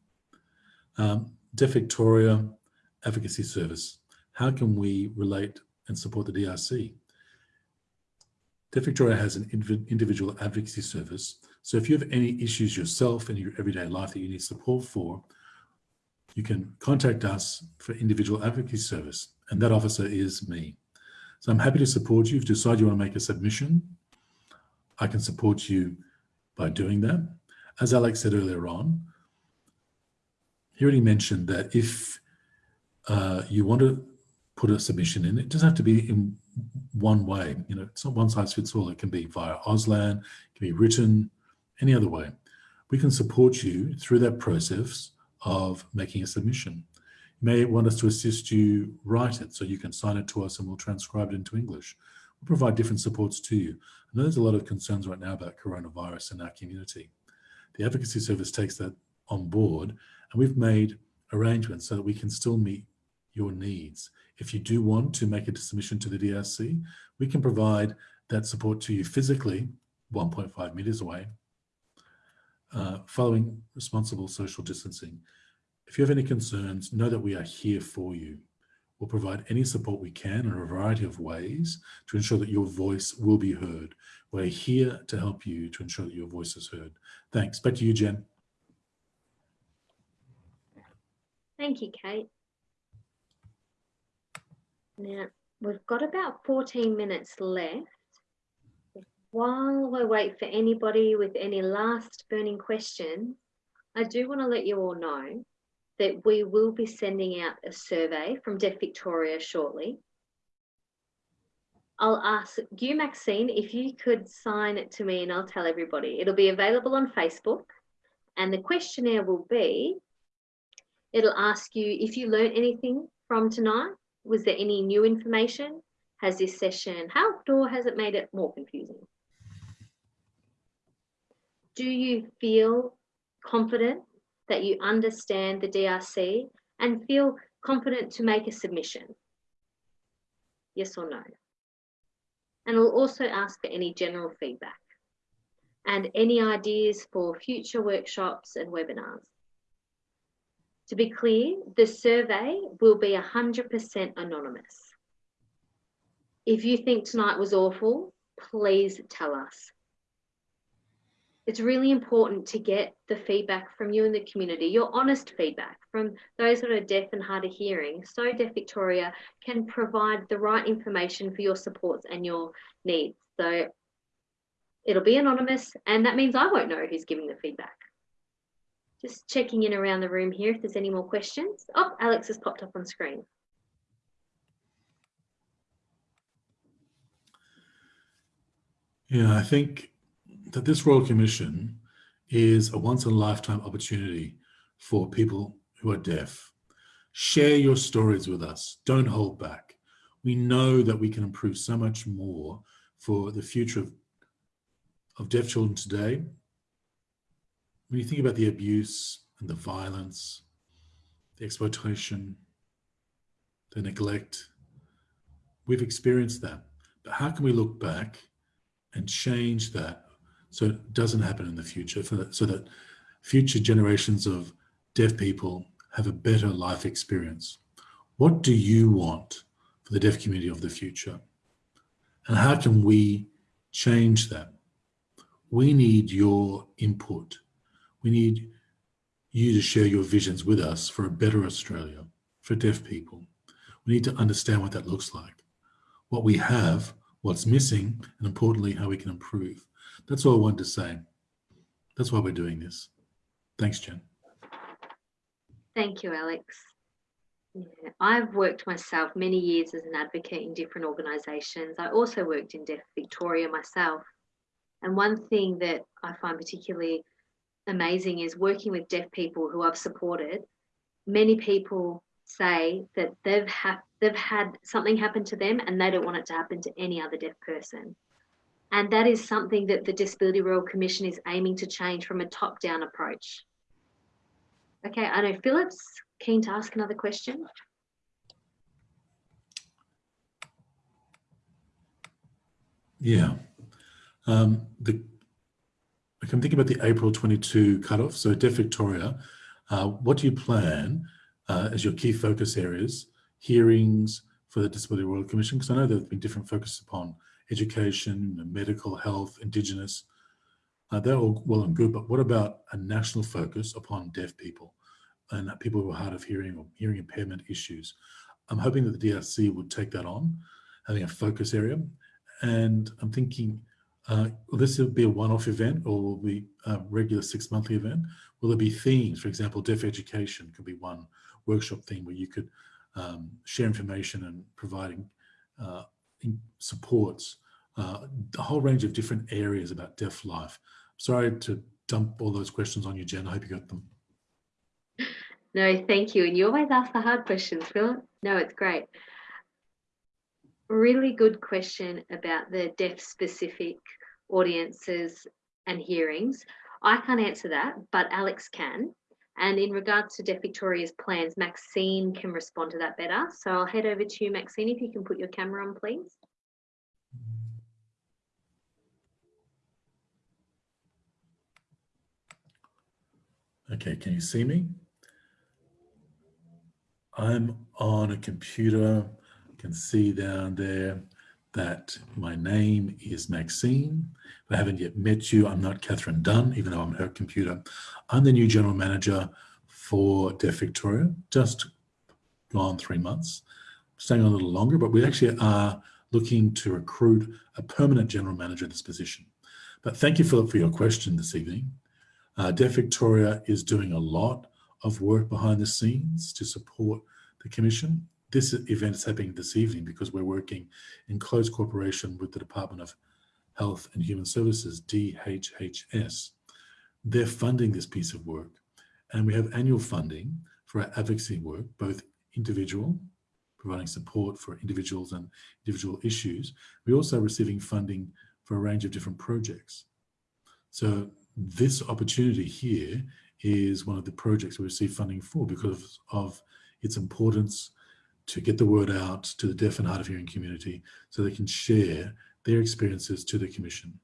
Um, Deaf Victoria Advocacy Service. How can we relate and support the DRC? Deaf Victoria has an individual advocacy service. So if you have any issues yourself in your everyday life that you need support for, you can contact us for individual advocacy service. And that officer is me. So I'm happy to support you. If you decide you want to make a submission, I can support you by doing that. As Alex said earlier on, he already mentioned that if uh, you want to put a submission in, it doesn't have to be in one way. You know, it's not one size fits all. It can be via Auslan, it can be written, any other way. We can support you through that process of making a submission. You may want us to assist you write it so you can sign it to us and we'll transcribe it into English. Provide different supports to you. I know there's a lot of concerns right now about coronavirus in our community. The advocacy service takes that on board and we've made arrangements so that we can still meet your needs. If you do want to make a submission to the DRC, we can provide that support to you physically 1.5 meters away, uh, following responsible social distancing. If you have any concerns, know that we are here for you. We'll provide any support we can in a variety of ways to ensure that your voice will be heard. We're here to help you to ensure that your voice is heard. Thanks. Back to you, Jen. Thank you, Kate. Now, we've got about 14 minutes left. While we wait for anybody with any last burning questions, I do want to let you all know that we will be sending out a survey from Deaf Victoria shortly. I'll ask you, Maxine, if you could sign it to me and I'll tell everybody. It'll be available on Facebook and the questionnaire will be, it'll ask you if you learned anything from tonight. Was there any new information? Has this session helped or has it made it more confusing? Do you feel confident that you understand the DRC and feel confident to make a submission? Yes or no? And we'll also ask for any general feedback and any ideas for future workshops and webinars. To be clear, the survey will be 100% anonymous. If you think tonight was awful, please tell us it's really important to get the feedback from you and the community, your honest feedback from those that are deaf and hard of hearing. So Deaf Victoria can provide the right information for your supports and your needs. So it'll be anonymous and that means I won't know who's giving the feedback. Just checking in around the room here if there's any more questions. Oh, Alex has popped up on screen. Yeah, I think that this Royal Commission is a once in a lifetime opportunity for people who are deaf. Share your stories with us. Don't hold back. We know that we can improve so much more for the future of, of deaf children today. When you think about the abuse and the violence, the exploitation, the neglect, we've experienced that. But how can we look back and change that so it doesn't happen in the future for that, so that future generations of deaf people have a better life experience. What do you want for the deaf community of the future? And how can we change that? We need your input. We need you to share your visions with us for a better Australia, for deaf people. We need to understand what that looks like, what we have, what's missing, and importantly, how we can improve. That's all I wanted to say. That's why we're doing this. Thanks, Jen. Thank you, Alex. Yeah, I've worked myself many years as an advocate in different organisations. I also worked in Deaf Victoria myself. And one thing that I find particularly amazing is working with deaf people who I've supported. Many people say that they've had they've had something happen to them and they don't want it to happen to any other deaf person. And that is something that the Disability Royal Commission is aiming to change from a top-down approach. Okay, I know Philip's keen to ask another question. Yeah. Um, the, I'm thinking about the April 22 cutoff. So Deaf Victoria, uh, what do you plan uh, as your key focus areas, hearings for the Disability Royal Commission? Because I know there have been different focuses upon education, medical health, Indigenous. Uh, they're all well and good, but what about a national focus upon deaf people and people who are hard of hearing or hearing impairment issues? I'm hoping that the DRC would take that on, having a focus area. And I'm thinking, uh, will this be a one-off event or will be a regular six-monthly event? Will there be themes? For example, deaf education could be one workshop theme where you could um, share information and providing uh, supports uh, a whole range of different areas about deaf life. Sorry to dump all those questions on you, Jen. I hope you got them. No, thank you. And you always ask the hard questions, Phil. No, it's great. Really good question about the deaf specific audiences and hearings. I can't answer that, but Alex can. And in regards to Deaf Victoria's plans, Maxine can respond to that better. So I'll head over to you, Maxine, if you can put your camera on, please. Okay, can you see me? I'm on a computer, can see down there that my name is Maxine. If I haven't yet met you, I'm not Catherine Dunn, even though I'm her computer. I'm the new general manager for Deaf Victoria, just gone three months, staying a little longer, but we actually are looking to recruit a permanent general manager in this position. But thank you, Philip, for your question this evening. Uh, Deaf Victoria is doing a lot of work behind the scenes to support the Commission. This event is happening this evening because we're working in close cooperation with the Department of Health and Human Services, DHHS. They're funding this piece of work and we have annual funding for our advocacy work, both individual, providing support for individuals and individual issues. We're also receiving funding for a range of different projects. So this opportunity here is one of the projects we receive funding for because of its importance to get the word out to the deaf and hard of hearing community so they can share their experiences to the commission.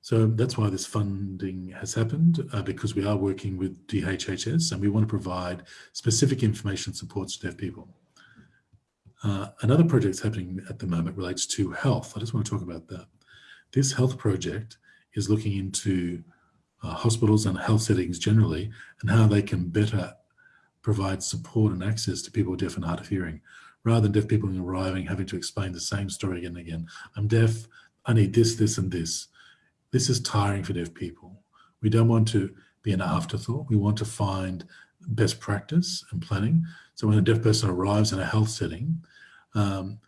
So that's why this funding has happened uh, because we are working with DHHS and we want to provide specific information supports to deaf people. Uh, another project that's happening at the moment relates to health. I just want to talk about that. This health project is looking into uh, hospitals and health settings generally and how they can better provide support and access to people deaf and hard of hearing rather than deaf people arriving having to explain the same story again and again. I'm deaf, I need this, this and this. This is tiring for deaf people. We don't want to be an afterthought. We want to find best practice and planning. So when a deaf person arrives in a health setting, um,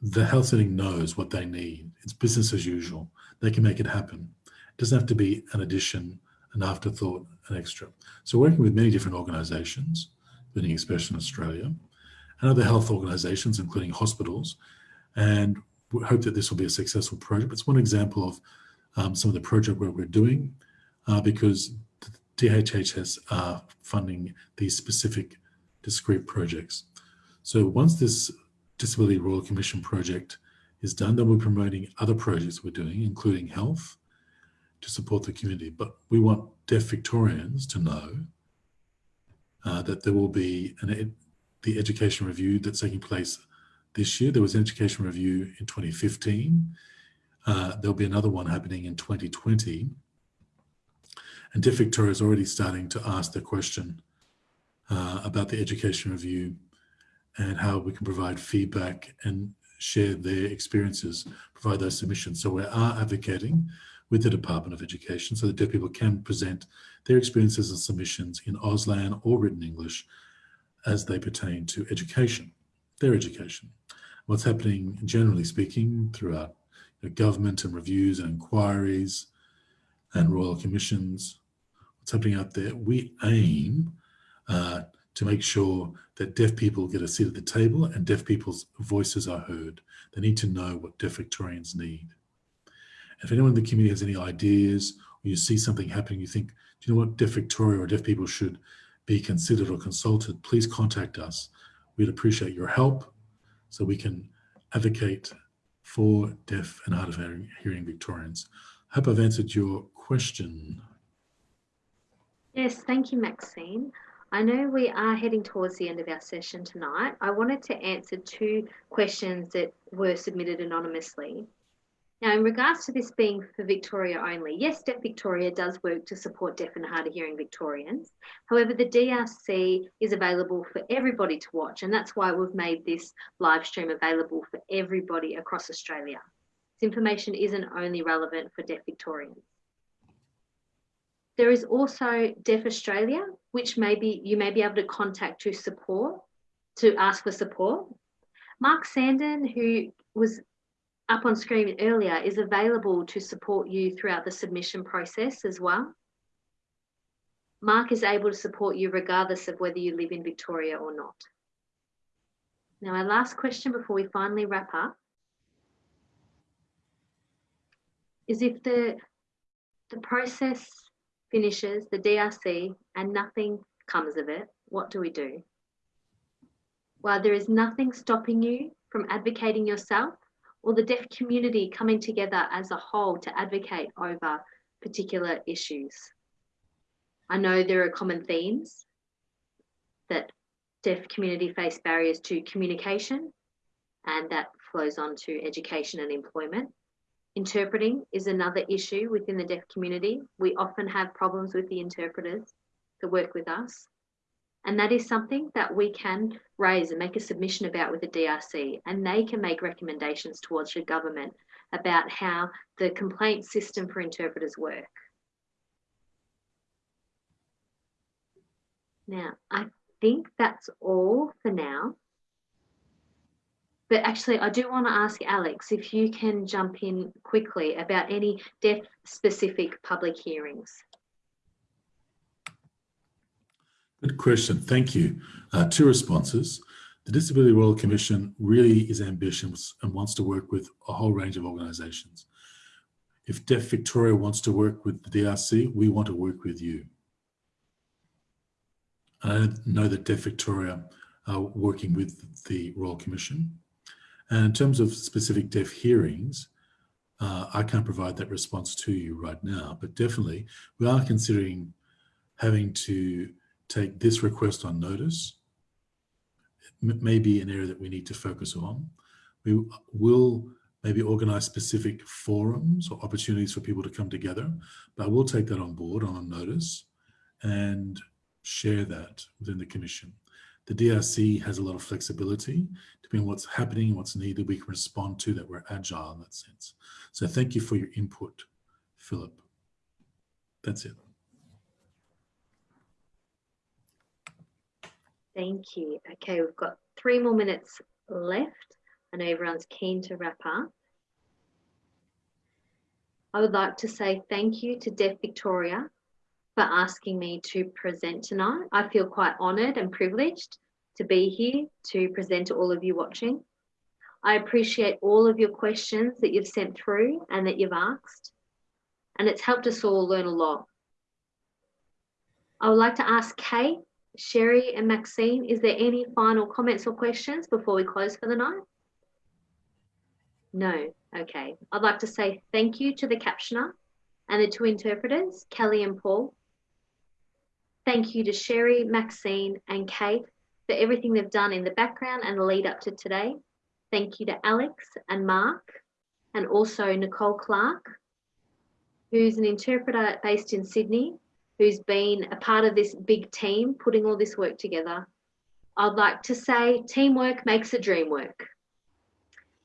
the health setting knows what they need. It's business as usual. They can make it happen. It doesn't have to be an addition, an afterthought, an extra. So working with many different organizations, including Expression Australia, and other health organizations, including hospitals, and we hope that this will be a successful project. It's one example of um, some of the project work we're doing uh, because DHHS are funding these specific discrete projects. So once this Disability Royal Commission project is done, then we're promoting other projects we're doing, including health, to support the community. But we want deaf Victorians to know uh, that there will be an, the education review that's taking place this year. There was an education review in 2015. Uh, there'll be another one happening in 2020. And Deaf Victoria is already starting to ask the question uh, about the education review and how we can provide feedback and share their experiences, provide those submissions. So we are advocating with the Department of Education so that deaf people can present their experiences and submissions in Auslan or written English as they pertain to education, their education. What's happening, generally speaking, throughout you government and reviews and inquiries and royal commissions, what's happening out there, we aim uh, to make sure that deaf people get a seat at the table and deaf people's voices are heard. They need to know what deaf Victorians need. If anyone in the community has any ideas or you see something happening, you think, do you know what deaf Victoria or deaf people should be considered or consulted, please contact us. We'd appreciate your help so we can advocate for deaf and hard of hearing Victorians. I hope I've answered your question. Yes, thank you, Maxine. I know we are heading towards the end of our session tonight. I wanted to answer two questions that were submitted anonymously. Now, in regards to this being for Victoria only, yes, Deaf Victoria does work to support deaf and hard of hearing Victorians. However, the DRC is available for everybody to watch, and that's why we've made this live stream available for everybody across Australia. This information isn't only relevant for Deaf Victorians. There is also Deaf Australia, which maybe you may be able to contact to support, to ask for support. Mark Sandon, who was up on screen earlier is available to support you throughout the submission process as well. Mark is able to support you regardless of whether you live in Victoria or not. Now, our last question before we finally wrap up is if the, the process finishes, the DRC, and nothing comes of it, what do we do? While there is nothing stopping you from advocating yourself, or the deaf community coming together as a whole to advocate over particular issues. I know there are common themes that deaf community face barriers to communication and that flows on to education and employment. Interpreting is another issue within the deaf community. We often have problems with the interpreters that work with us. And that is something that we can raise and make a submission about with the DRC, and they can make recommendations towards your government about how the complaint system for interpreters work. Now, I think that's all for now. But actually, I do want to ask Alex if you can jump in quickly about any deaf specific public hearings. Good question. Thank you. Uh, two responses. The Disability Royal Commission really is ambitious and wants to work with a whole range of organisations. If Deaf Victoria wants to work with the DRC, we want to work with you. I know that Deaf Victoria are working with the Royal Commission. And in terms of specific deaf hearings, uh, I can't provide that response to you right now, but definitely we are considering having to take this request on notice. It may be an area that we need to focus on. We will maybe organize specific forums or opportunities for people to come together, but we'll take that on board on notice and share that within the commission. The DRC has a lot of flexibility depending on what's happening what's needed, we can respond to that. We're agile in that sense. So thank you for your input, Philip. That's it. Thank you. Okay, we've got three more minutes left. I know everyone's keen to wrap up. I would like to say thank you to Deaf Victoria for asking me to present tonight. I feel quite honoured and privileged to be here to present to all of you watching. I appreciate all of your questions that you've sent through and that you've asked, and it's helped us all learn a lot. I would like to ask Kate Sherry and Maxine, is there any final comments or questions before we close for the night? No. Okay. I'd like to say thank you to the captioner and the two interpreters, Kelly and Paul. Thank you to Sherry, Maxine, and Kate for everything they've done in the background and the lead up to today. Thank you to Alex and Mark, and also Nicole Clark, who's an interpreter based in Sydney who's been a part of this big team putting all this work together. I'd like to say teamwork makes a dream work.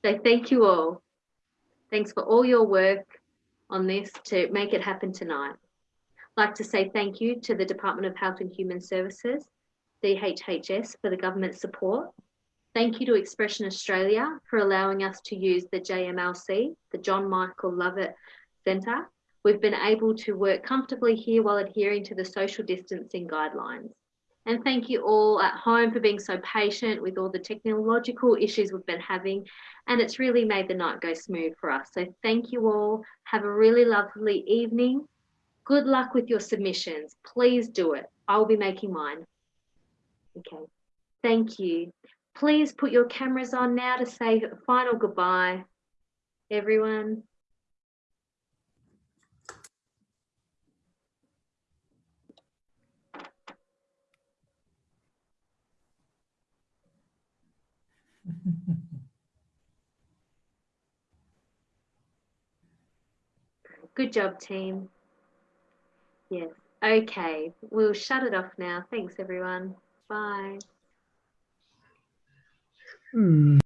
So thank you all. Thanks for all your work on this to make it happen tonight. I'd like to say thank you to the Department of Health and Human Services, DHHS, for the government support. Thank you to Expression Australia for allowing us to use the JMLC, the John Michael Lovett Centre, we've been able to work comfortably here while adhering to the social distancing guidelines. And thank you all at home for being so patient with all the technological issues we've been having. And it's really made the night go smooth for us. So thank you all. Have a really lovely evening. Good luck with your submissions. Please do it. I'll be making mine. Okay. Thank you. Please put your cameras on now to say a final goodbye, everyone. Good job, team. Yes. Okay. We'll shut it off now. Thanks, everyone. Bye. Hmm.